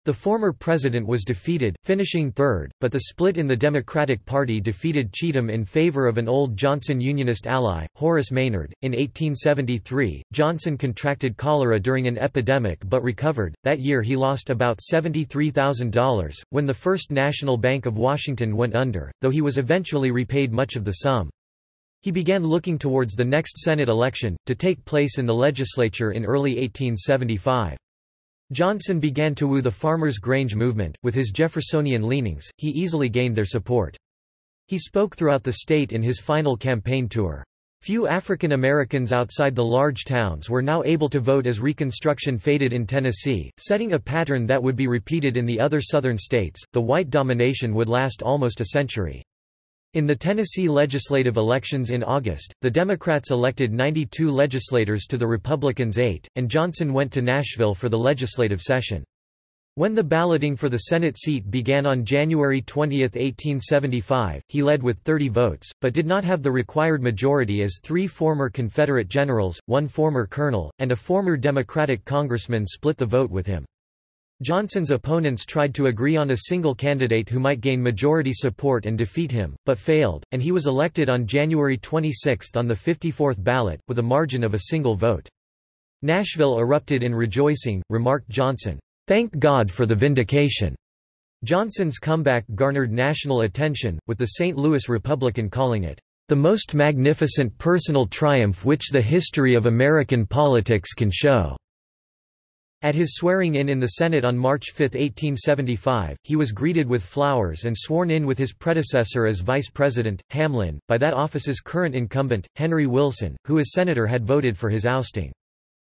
The former president was defeated, finishing third, but the split in the Democratic Party defeated Cheatham in favor of an old Johnson Unionist ally, Horace Maynard. In 1873, Johnson contracted cholera during an epidemic but recovered. That year he lost about $73,000 when the First National Bank of Washington went under, though he was eventually repaid much of the sum. He began looking towards the next Senate election, to take place in the legislature in early 1875. Johnson began to woo the Farmers' Grange movement, with his Jeffersonian leanings, he easily gained their support. He spoke throughout the state in his final campaign tour. Few African Americans outside the large towns were now able to vote as Reconstruction faded in Tennessee, setting a pattern that would be repeated in the other southern states. The white domination would last almost a century. In the Tennessee legislative elections in August, the Democrats elected 92 legislators to the Republicans' eight, and Johnson went to Nashville for the legislative session. When the balloting for the Senate seat began on January 20, 1875, he led with 30 votes, but did not have the required majority as three former Confederate generals, one former colonel, and a former Democratic congressman split the vote with him. Johnson's opponents tried to agree on a single candidate who might gain majority support and defeat him, but failed, and he was elected on January 26 on the 54th ballot, with a margin of a single vote. Nashville erupted in rejoicing, remarked Johnson, "'Thank God for the vindication." Johnson's comeback garnered national attention, with the St. Louis Republican calling it, "'the most magnificent personal triumph which the history of American politics can show." At his swearing-in in the Senate on March 5, 1875, he was greeted with flowers and sworn in with his predecessor as vice president, Hamlin, by that office's current incumbent, Henry Wilson, who as senator had voted for his ousting.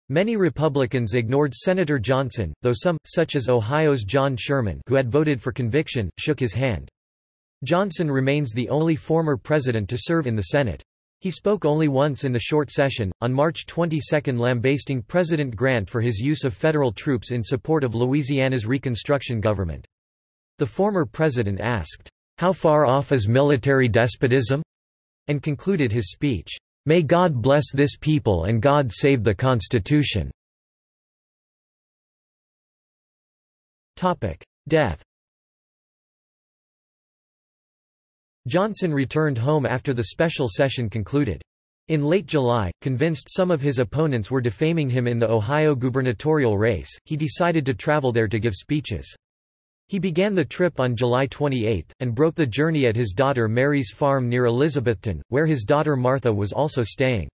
Many Republicans ignored Senator Johnson, though some, such as Ohio's John Sherman who had voted for conviction, shook his hand. Johnson remains the only former president to serve in the Senate. He spoke only once in the short session, on March 22 lambasting President Grant for his use of federal troops in support of Louisiana's Reconstruction government. The former president asked, "'How far off is military despotism?' and concluded his speech, "'May God bless this people and God save the Constitution." Death Johnson returned home after the special session concluded. In late July, convinced some of his opponents were defaming him in the Ohio gubernatorial race, he decided to travel there to give speeches. He began the trip on July 28, and broke the journey at his daughter Mary's farm near Elizabethton, where his daughter Martha was also staying.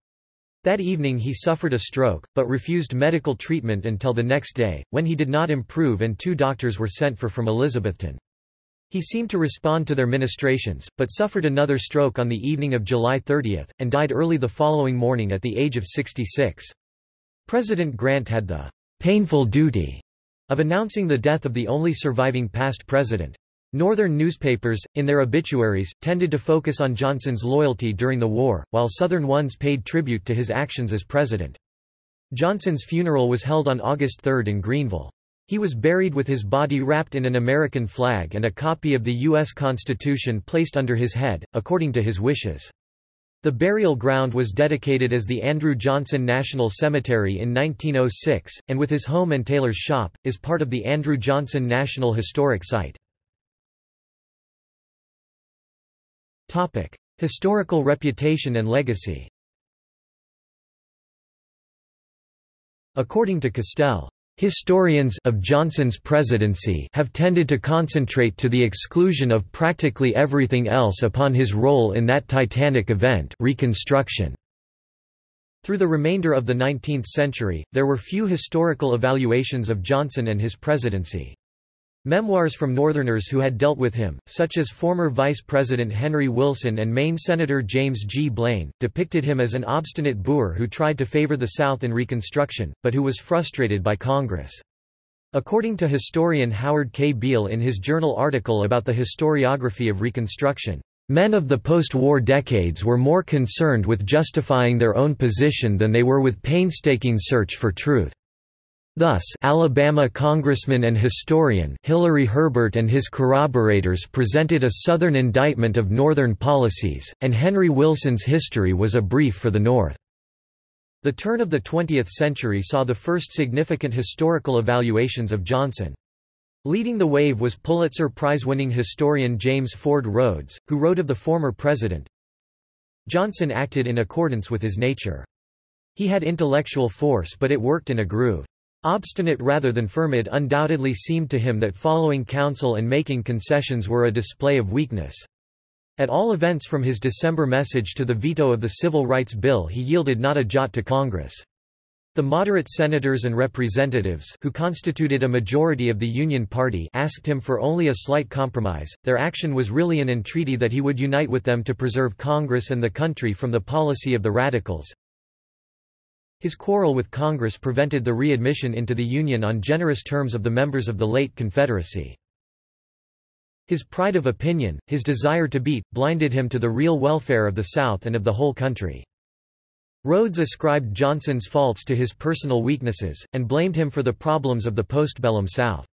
That evening he suffered a stroke, but refused medical treatment until the next day, when he did not improve and two doctors were sent for from Elizabethton. He seemed to respond to their ministrations, but suffered another stroke on the evening of July 30, and died early the following morning at the age of 66. President Grant had the painful duty of announcing the death of the only surviving past president. Northern newspapers, in their obituaries, tended to focus on Johnson's loyalty during the war, while Southern ones paid tribute to his actions as president. Johnson's funeral was held on August 3 in Greeneville. He was buried with his body wrapped in an American flag and a copy of the U.S. Constitution placed under his head, according to his wishes. The burial ground was dedicated as the Andrew Johnson National Cemetery in 1906, and with his home and tailor's shop, is part of the Andrew Johnson National Historic Site. Historical reputation and legacy According to Castel, Historians of Johnson's presidency have tended to concentrate to the exclusion of practically everything else upon his role in that titanic event Reconstruction. Through the remainder of the 19th century, there were few historical evaluations of Johnson and his presidency. Memoirs from Northerners who had dealt with him, such as former Vice President Henry Wilson and Maine Senator James G. Blaine, depicted him as an obstinate boor who tried to favor the South in Reconstruction, but who was frustrated by Congress. According to historian Howard K. Beale in his journal article about the historiography of Reconstruction, Men of the post-war decades were more concerned with justifying their own position than they were with painstaking search for truth. Thus Alabama congressman and historian Hilary Herbert and his corroborators presented a Southern indictment of Northern policies, and Henry Wilson's history was a brief for the North. The turn of the 20th century saw the first significant historical evaluations of Johnson. Leading the wave was Pulitzer Prize-winning historian James Ford Rhodes, who wrote of the former president, Johnson acted in accordance with his nature. He had intellectual force but it worked in a groove. Obstinate rather than firm it undoubtedly seemed to him that following counsel and making concessions were a display of weakness. At all events from his December message to the veto of the Civil Rights Bill he yielded not a jot to Congress. The moderate senators and representatives who constituted a majority of the Union Party asked him for only a slight compromise. Their action was really an entreaty that he would unite with them to preserve Congress and the country from the policy of the radicals. His quarrel with Congress prevented the readmission into the Union on generous terms of the members of the late Confederacy. His pride of opinion, his desire to beat, blinded him to the real welfare of the South and of the whole country. Rhodes ascribed Johnson's faults to his personal weaknesses, and blamed him for the problems of the postbellum South.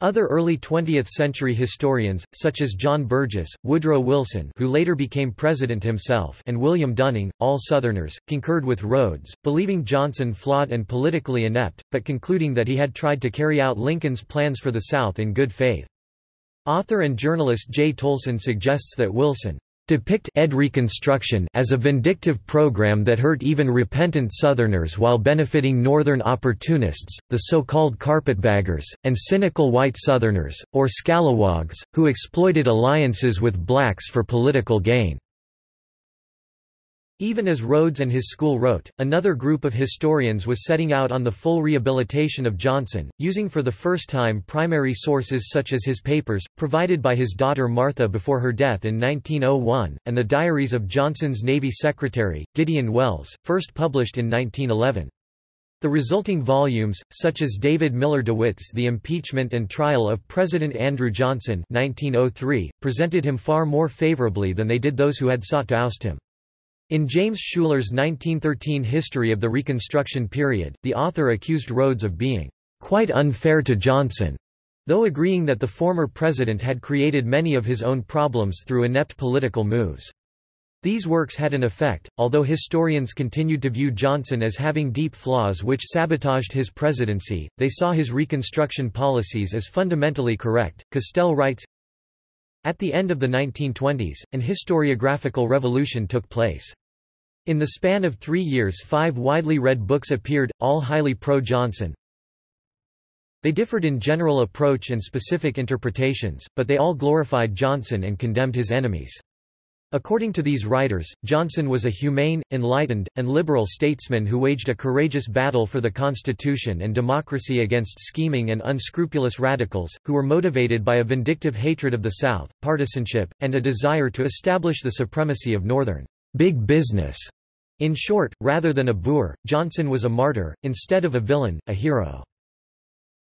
Other early 20th-century historians, such as John Burgess, Woodrow Wilson who later became president himself and William Dunning, all Southerners, concurred with Rhodes, believing Johnson flawed and politically inept, but concluding that he had tried to carry out Lincoln's plans for the South in good faith. Author and journalist Jay Tolson suggests that Wilson depict ed Reconstruction as a vindictive program that hurt even repentant Southerners while benefiting Northern opportunists, the so-called carpetbaggers, and cynical white Southerners, or scalawags, who exploited alliances with blacks for political gain. Even as Rhodes and his school wrote, another group of historians was setting out on the full rehabilitation of Johnson, using for the first time primary sources such as his papers, provided by his daughter Martha before her death in 1901, and the diaries of Johnson's Navy Secretary, Gideon Welles, first published in 1911. The resulting volumes, such as David Miller DeWitt's The Impeachment and Trial of President Andrew Johnson 1903, presented him far more favorably than they did those who had sought to oust him. In James Schouler's 1913 History of the Reconstruction Period, the author accused Rhodes of being quite unfair to Johnson, though agreeing that the former president had created many of his own problems through inept political moves. These works had an effect, although historians continued to view Johnson as having deep flaws which sabotaged his presidency, they saw his Reconstruction policies as fundamentally correct. Castel writes, at the end of the 1920s, an historiographical revolution took place. In the span of three years five widely read books appeared, all highly pro-Johnson. They differed in general approach and specific interpretations, but they all glorified Johnson and condemned his enemies. According to these writers, Johnson was a humane, enlightened, and liberal statesman who waged a courageous battle for the Constitution and democracy against scheming and unscrupulous radicals, who were motivated by a vindictive hatred of the South, partisanship, and a desire to establish the supremacy of Northern big business. In short, rather than a boor, Johnson was a martyr, instead of a villain, a hero.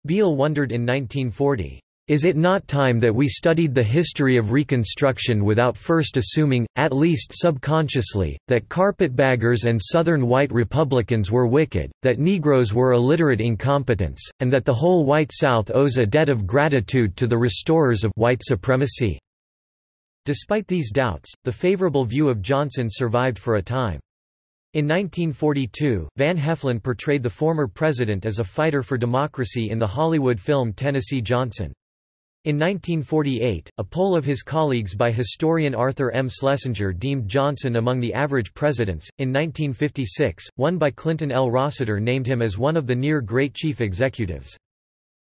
Beale wondered in 1940, is it not time that we studied the history of Reconstruction without first assuming, at least subconsciously, that carpetbaggers and Southern white Republicans were wicked, that Negroes were illiterate incompetents, and that the whole white South owes a debt of gratitude to the restorers of white supremacy? Despite these doubts, the favorable view of Johnson survived for a time. In 1942, Van Heflin portrayed the former president as a fighter for democracy in the Hollywood film Tennessee Johnson. In 1948, a poll of his colleagues by historian Arthur M. Schlesinger deemed Johnson among the average presidents. In 1956, one by Clinton L. Rossiter named him as one of the near great chief executives.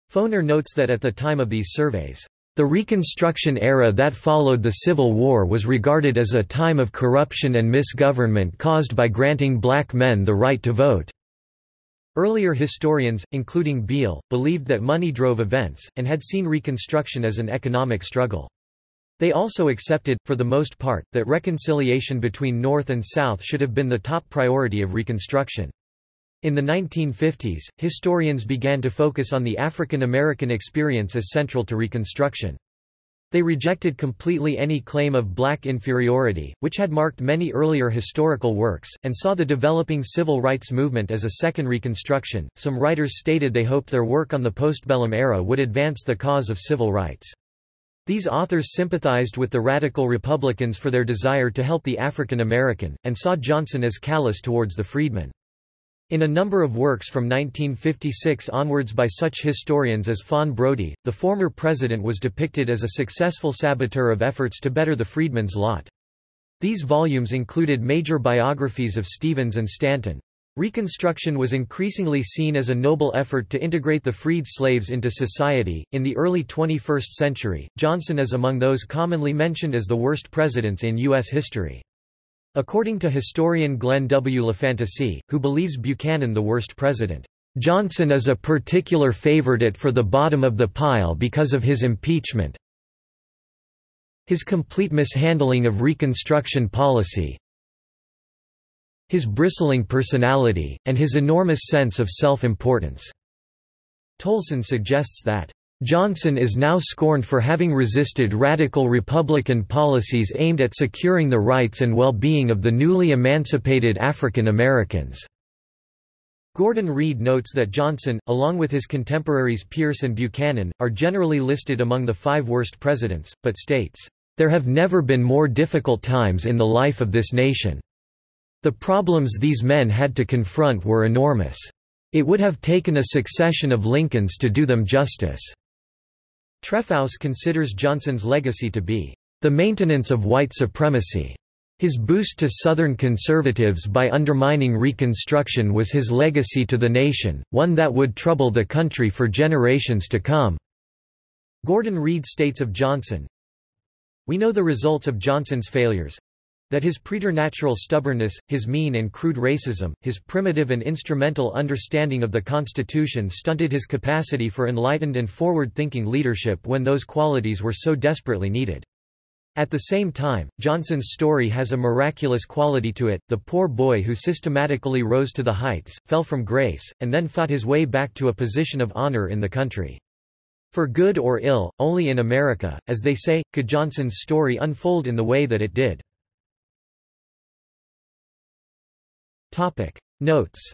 Foner notes that at the time of these surveys, the Reconstruction era that followed the Civil War was regarded as a time of corruption and misgovernment caused by granting black men the right to vote. Earlier historians, including Beale, believed that money drove events, and had seen Reconstruction as an economic struggle. They also accepted, for the most part, that reconciliation between North and South should have been the top priority of Reconstruction. In the 1950s, historians began to focus on the African American experience as central to Reconstruction. They rejected completely any claim of black inferiority, which had marked many earlier historical works, and saw the developing civil rights movement as a second Reconstruction. Some writers stated they hoped their work on the postbellum era would advance the cause of civil rights. These authors sympathized with the radical Republicans for their desire to help the African American, and saw Johnson as callous towards the freedmen. In a number of works from 1956 onwards by such historians as Fawn Brodie, the former president was depicted as a successful saboteur of efforts to better the freedmen's lot. These volumes included major biographies of Stevens and Stanton. Reconstruction was increasingly seen as a noble effort to integrate the freed slaves into society. In the early 21st century, Johnson is among those commonly mentioned as the worst presidents in U.S. history. According to historian Glenn W. LaFantasie, who believes Buchanan the worst president, "...Johnson is a particular favorite for the bottom of the pile because of his impeachment his complete mishandling of Reconstruction policy his bristling personality, and his enormous sense of self-importance." Tolson suggests that Johnson is now scorned for having resisted radical Republican policies aimed at securing the rights and well-being of the newly emancipated African Americans. Gordon Reed notes that Johnson, along with his contemporaries Pierce and Buchanan, are generally listed among the five worst presidents, but states, "...there have never been more difficult times in the life of this nation. The problems these men had to confront were enormous. It would have taken a succession of Lincolns to do them justice." Trefousse considers Johnson's legacy to be the maintenance of white supremacy. His boost to Southern conservatives by undermining Reconstruction was his legacy to the nation, one that would trouble the country for generations to come. Gordon Reed states of Johnson, We know the results of Johnson's failures, that his preternatural stubbornness, his mean and crude racism, his primitive and instrumental understanding of the Constitution stunted his capacity for enlightened and forward-thinking leadership when those qualities were so desperately needed. At the same time, Johnson's story has a miraculous quality to it, the poor boy who systematically rose to the heights, fell from grace, and then fought his way back to a position of honor in the country. For good or ill, only in America, as they say, could Johnson's story unfold in the way that it did. Topic Notes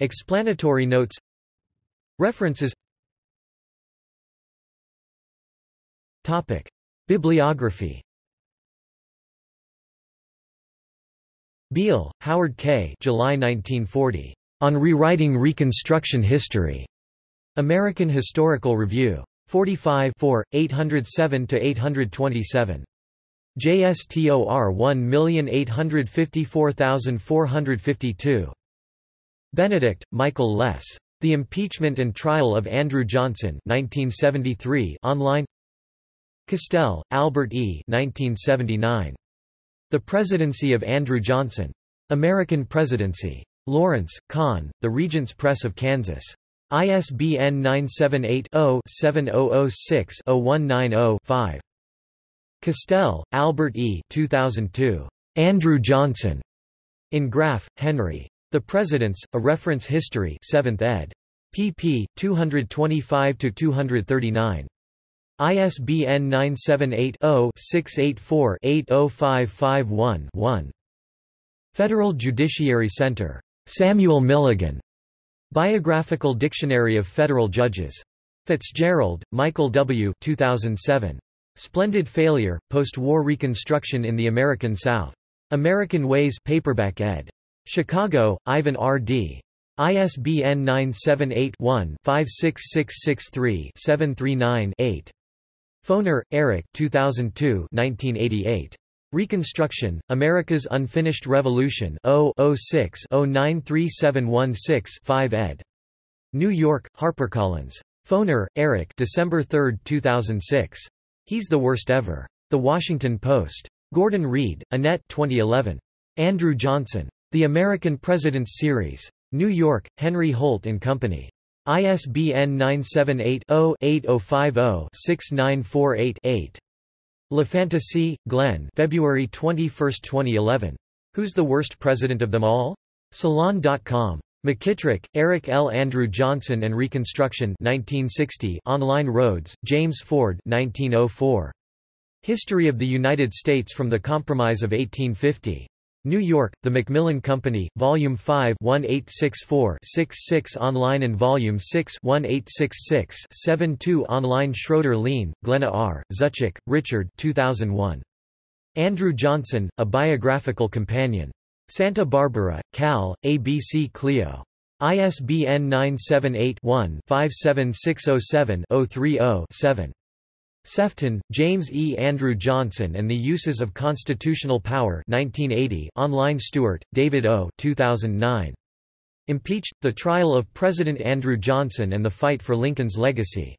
Explanatory notes References Topic Bibliography Beale, Howard K. July 1940. On Rewriting Reconstruction History. American Historical Review. 45 807–827. JSTOR 1854452. Benedict, Michael Les. The Impeachment and Trial of Andrew Johnson 1973 online Castel, Albert E. 1979. The Presidency of Andrew Johnson. American Presidency. Lawrence, Conn, The Regents Press of Kansas. ISBN 978 0 7006 0190 5. Castel, Albert E. 2002. Andrew Johnson. In Graff, Henry. The Presidents, A Reference History 7th ed. pp. 225–239. ISBN 978-0-684-80551-1. Federal Judiciary Center. Samuel Milligan. Biographical Dictionary of Federal Judges. Fitzgerald, Michael W. 2007. Splendid Failure, Post-War Reconstruction in the American South. American Ways paperback ed. Chicago, Ivan R. D. ISBN 978-1-56663-739-8. Foner, Eric 2002 1988. Reconstruction, America's Unfinished Revolution 0-06-093716-5 ed. New York, HarperCollins. Foner, Eric December 3, 2006. He's the Worst Ever. The Washington Post. Gordon Reed, Annette 2011. Andrew Johnson. The American Presidents Series. New York, Henry Holt & Company. ISBN 978-0-8050-6948-8. LaFantasie, Glenn February 21, 2011. Who's the Worst President of Them All? Salon.com. McKittrick, Eric L. Andrew Johnson and Reconstruction 1960 Online Rhodes, James Ford 1904. History of the United States from the Compromise of 1850. New York, The Macmillan Company, Volume 5 1864-66 online and Volume 6 1866-72 online Schroeder Lein, Glenna R., Zuczek, Richard 2001. Andrew Johnson, A Biographical Companion. Santa Barbara, Cal, ABC Clio. ISBN 978-1-57607-030-7. Sefton, James E. Andrew Johnson and the Uses of Constitutional Power 1980 online Stewart, David O. 2009. Impeached, The Trial of President Andrew Johnson and the Fight for Lincoln's Legacy.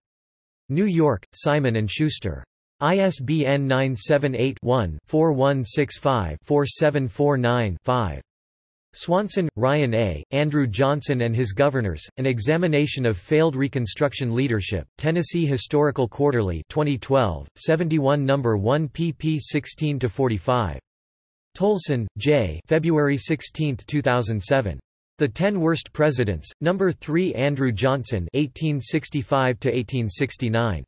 New York, Simon & Schuster. ISBN 978-1-4165-4749-5. Swanson, Ryan A., Andrew Johnson and His Governors, An Examination of Failed Reconstruction Leadership, Tennessee Historical Quarterly 2012, 71 No. 1 pp 16–45. Tolson, J. February 16, 2007. The Ten Worst Presidents, No. 3 Andrew Johnson 1865–1869.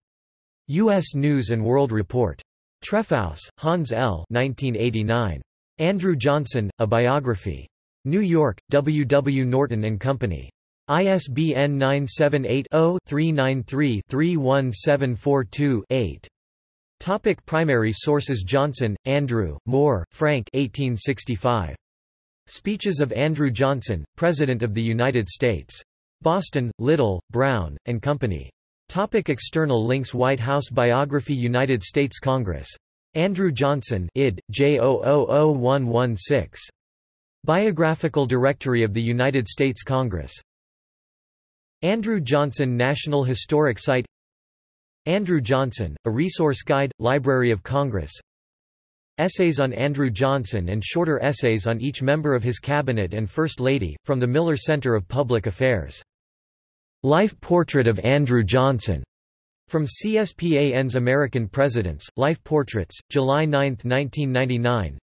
U.S. News & World Report. Trefousse, Hans L. 1989. Andrew Johnson, A Biography. New York, W. W. Norton & Company. ISBN 978-0-393-31742-8. Topic primary sources Johnson, Andrew, Moore, Frank 1865. Speeches of Andrew Johnson, President of the United States. Boston, Little, Brown, and Company. Topic external links White House Biography United States Congress. Andrew Johnson id. J000116. Biographical Directory of the United States Congress Andrew Johnson National Historic Site Andrew Johnson, A Resource Guide, Library of Congress Essays on Andrew Johnson and shorter essays on each member of his cabinet and First Lady, from the Miller Center of Public Affairs. Life Portrait of Andrew Johnson, from CSPAN's American Presidents, Life Portraits, July 9, 1999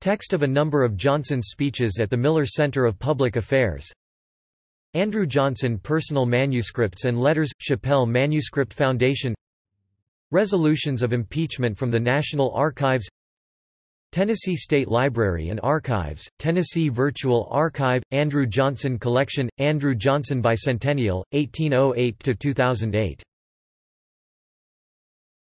Text of a number of Johnson's speeches at the Miller Center of Public Affairs. Andrew Johnson Personal Manuscripts and Letters – Shapell Manuscript Foundation. Resolutions of impeachment from the National Archives Tennessee State Library and Archives, Tennessee Virtual Archive, Andrew Johnson Collection, Andrew Johnson Bicentennial, 1808–2008